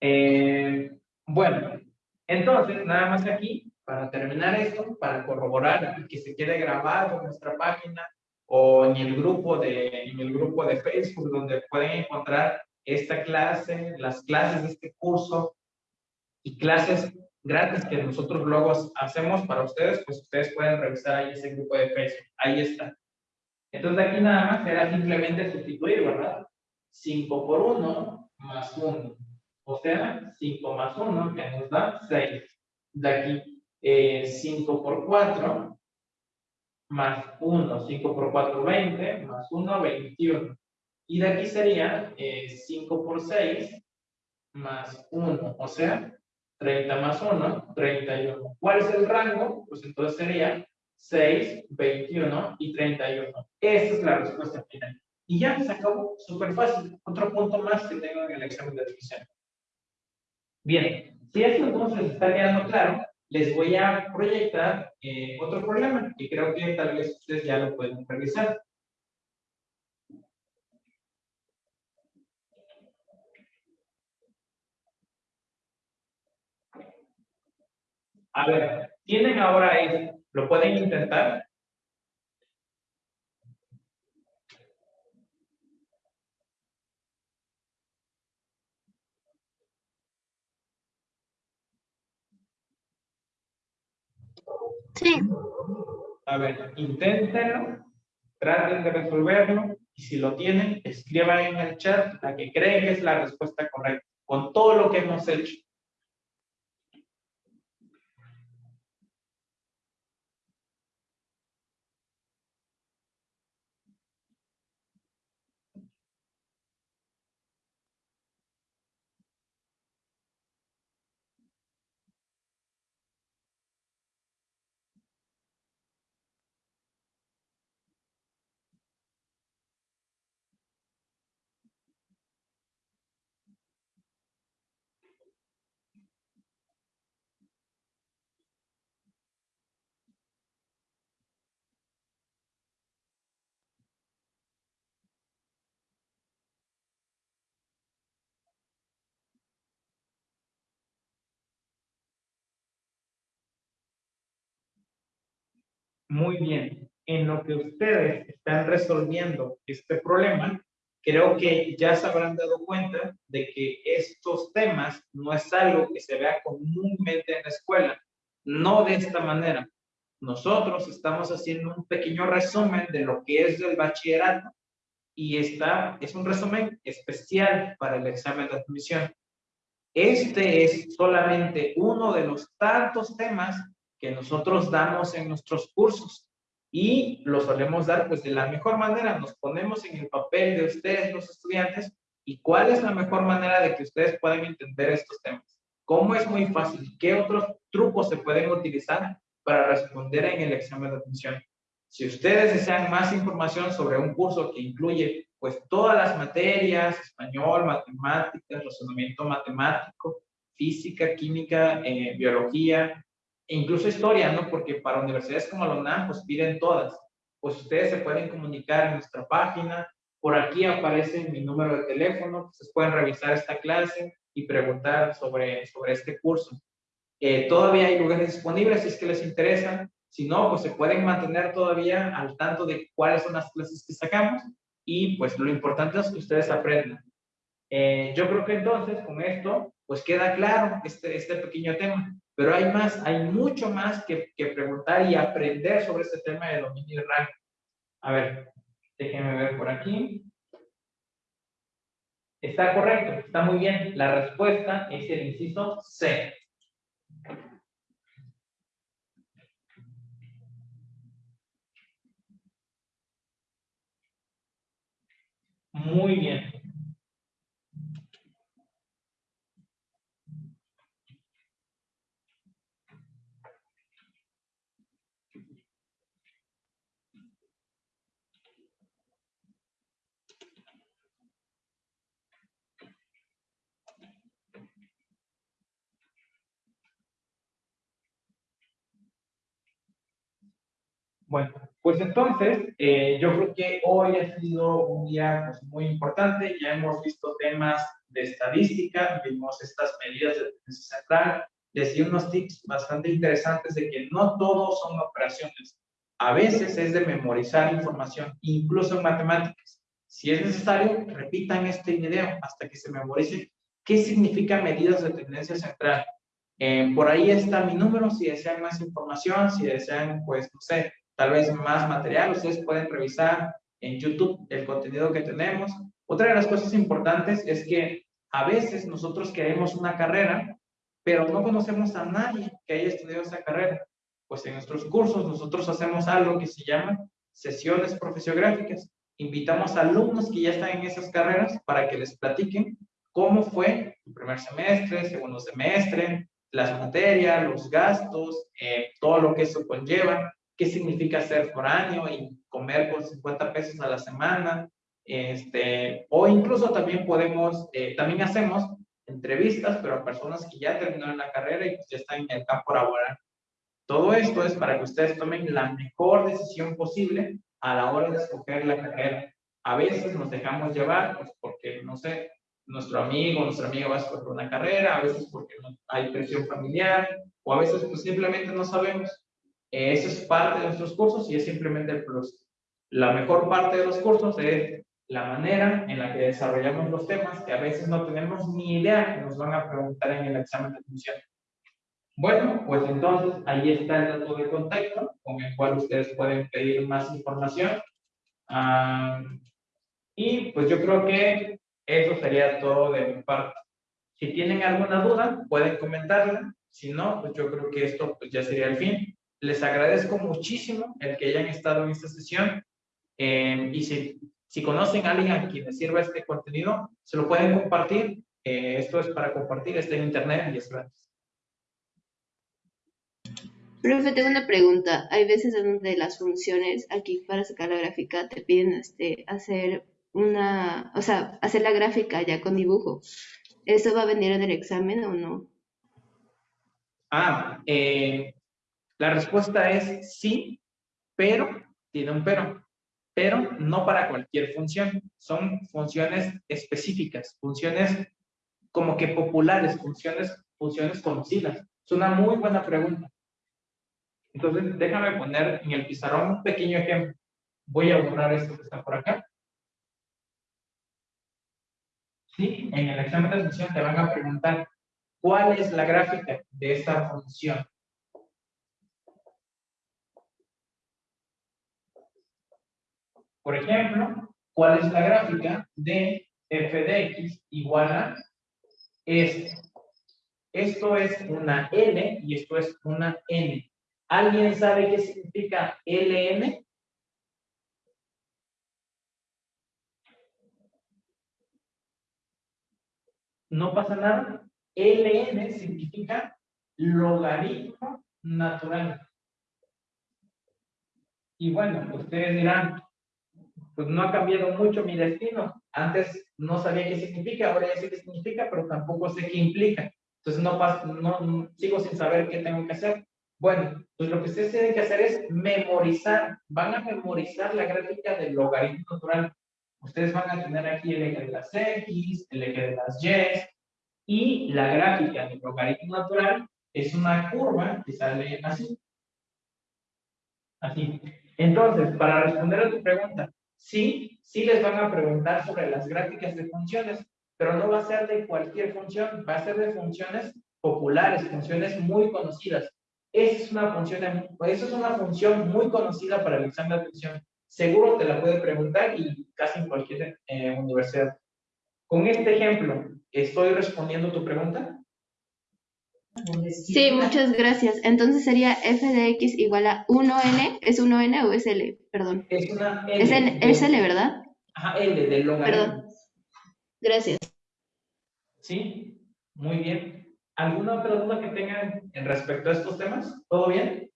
Eh, bueno, entonces, nada más aquí, para terminar esto, para corroborar que se quede grabado en nuestra página o en el grupo de, en el grupo de Facebook, donde pueden encontrar esta clase, las clases de este curso y clases gratis que nosotros luego hacemos para ustedes, pues ustedes pueden revisar ahí ese grupo de Facebook. Ahí está. Entonces aquí nada más será simplemente sustituir, ¿verdad? 5 por 1 más 1. O sea, 5 más 1 que nos da 6. De aquí, eh, 5 por 4 más 1. 5 por 4, 20. Más 1, 21. Y de aquí sería eh, 5 por 6 más 1. O sea, 30 más 1, 31. ¿Cuál es el rango? Pues entonces sería 6, 21 y 31. Esa es la respuesta final. Y ya se acabó, súper fácil. Otro punto más que tengo en el examen de admisión. Bien, si esto entonces está quedando claro, les voy a proyectar eh, otro problema que creo que tal vez ustedes ya lo pueden revisar. A ver, tienen ahora esto, lo pueden intentar. Sí. A ver, inténtenlo, traten de resolverlo y si lo tienen, escriban en el chat la que creen que es la respuesta correcta, con todo lo que hemos hecho. Muy bien. En lo que ustedes están resolviendo este problema, creo que ya se habrán dado cuenta de que estos temas no es algo que se vea comúnmente en la escuela. No de esta manera. Nosotros estamos haciendo un pequeño resumen de lo que es el bachillerato y esta es un resumen especial para el examen de admisión. Este es solamente uno de los tantos temas que nosotros damos en nuestros cursos y lo solemos dar pues de la mejor manera. Nos ponemos en el papel de ustedes, los estudiantes, y cuál es la mejor manera de que ustedes puedan entender estos temas. ¿Cómo es muy fácil? ¿Qué otros trucos se pueden utilizar para responder en el examen de admisión? Si ustedes desean más información sobre un curso que incluye pues todas las materias, español, matemáticas, razonamiento matemático, física, química, eh, biología, e incluso historia, ¿no? Porque para universidades como la UNAM, pues piden todas. Pues ustedes se pueden comunicar en nuestra página. Por aquí aparece mi número de teléfono. Ustedes pueden revisar esta clase y preguntar sobre, sobre este curso. Eh, todavía hay lugares disponibles si es que les interesa. Si no, pues se pueden mantener todavía al tanto de cuáles son las clases que sacamos. Y pues lo importante es que ustedes aprendan. Eh, yo creo que entonces con esto, pues queda claro este, este pequeño tema. Pero hay más, hay mucho más que, preguntar y aprender sobre este tema de dominio rango. A ver, déjenme ver por aquí. Está correcto, está muy bien. La respuesta es el inciso C. Muy bien. Bueno, pues entonces, eh, yo creo que hoy ha sido un día pues, muy importante. Ya hemos visto temas de estadística, vimos estas medidas de tendencia central. Les di unos tips bastante interesantes de que no todos son operaciones. A veces es de memorizar información, incluso en matemáticas. Si es necesario, repitan este video hasta que se memorice qué significa medidas de tendencia central. Eh, por ahí está mi número si desean más información, si desean, pues, no sé, tal vez más material. Ustedes pueden revisar en YouTube el contenido que tenemos. Otra de las cosas importantes es que a veces nosotros queremos una carrera, pero no conocemos a nadie que haya estudiado esa carrera. Pues en nuestros cursos nosotros hacemos algo que se llama sesiones profesiográficas. Invitamos a alumnos que ya están en esas carreras para que les platiquen cómo fue el primer semestre, segundo semestre, las materias, los gastos, eh, todo lo que eso conlleva qué significa ser foráneo y comer con 50 pesos a la semana, este, o incluso también podemos, eh, también hacemos entrevistas, pero a personas que ya terminaron la carrera y pues ya están en el campo laboral. Todo esto es para que ustedes tomen la mejor decisión posible a la hora de escoger la carrera. A veces nos dejamos llevar, pues porque, no sé, nuestro amigo, nuestra amiga va a escoger una carrera, a veces porque hay presión familiar, o a veces pues simplemente no sabemos. Eh, eso es parte de nuestros cursos y es simplemente el plus. La mejor parte de los cursos es la manera en la que desarrollamos los temas que a veces no tenemos ni idea que nos van a preguntar en el examen de admisión. Bueno, pues entonces ahí está el dato de contacto con el cual ustedes pueden pedir más información. Ah, y pues yo creo que eso sería todo de mi parte. Si tienen alguna duda, pueden comentarla. Si no, pues yo creo que esto pues ya sería el fin. Les agradezco muchísimo el que hayan estado en esta sesión. Eh, y si si conocen a alguien a quien les sirva este contenido, se lo pueden compartir. Eh, esto es para compartir, está en internet y es gratis. Profe, tengo una pregunta. Hay veces en donde las funciones aquí para sacar la gráfica te piden este, hacer una, o sea, hacer la gráfica ya con dibujo. ¿Eso va a venir en el examen o no? Ah, eh, la respuesta es sí, pero tiene un pero pero no para cualquier función. Son funciones específicas, funciones como que populares, funciones, funciones conocidas. Es una muy buena pregunta. Entonces, déjame poner en el pizarrón un pequeño ejemplo. Voy a borrar esto que está por acá. Sí, en el examen de admisión te van a preguntar cuál es la gráfica de esta función. Por ejemplo, ¿cuál es la gráfica de f de x igual a esto? Esto es una L y esto es una N. ¿Alguien sabe qué significa LN? No pasa nada. LN significa logaritmo natural. Y bueno, ustedes dirán, pues no ha cambiado mucho mi destino. Antes no sabía qué significa, ahora ya sé qué significa, pero tampoco sé qué implica. Entonces no, no sigo sin saber qué tengo que hacer. Bueno, pues lo que ustedes tienen que hacer es memorizar. Van a memorizar la gráfica del logaritmo natural. Ustedes van a tener aquí el eje de las X, el eje de las Y, y la gráfica del logaritmo natural es una curva que sale así. Así. Entonces, para responder a tu pregunta, Sí, sí les van a preguntar sobre las gráficas de funciones, pero no va a ser de cualquier función, va a ser de funciones populares, funciones muy conocidas. Esa es una función, eso es una función muy conocida para el examen de admisión. Seguro te la puede preguntar y casi en cualquier eh, universidad. Con este ejemplo, ¿estoy respondiendo tu pregunta? Sí, muchas gracias. Entonces sería f de x igual a 1n. ¿Es 1n o es l? Perdón. Es una L. Es, en, es L, ¿verdad? Ajá, L del logaritmo. Perdón. Gracias. Sí, muy bien. ¿Alguna otra duda que tengan en respecto a estos temas? ¿Todo bien?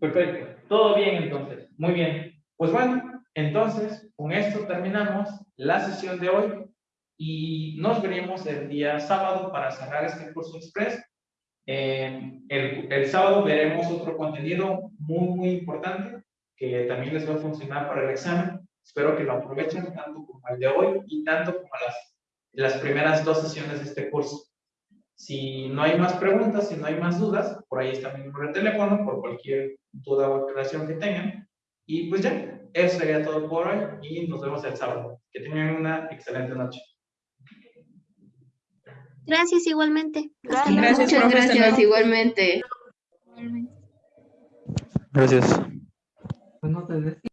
Perfecto. Todo bien entonces. Muy bien. Pues bueno, entonces con esto terminamos la sesión de hoy y nos veremos el día sábado para cerrar este curso express. El, el, sábado veremos otro contenido muy, muy importante que también les va a funcionar para el examen. Espero que lo aprovechen tanto como el de hoy y tanto como las, las primeras dos sesiones de este curso. Si no hay más preguntas, si no hay más dudas, por ahí está mi número de teléfono, por cualquier duda o aclaración que tengan. Y pues ya, eso sería todo por hoy y nos vemos el sábado. Que tengan una excelente noche. Gracias igualmente. Gracias, Muchas gracias igualmente. Gracias. Pues no te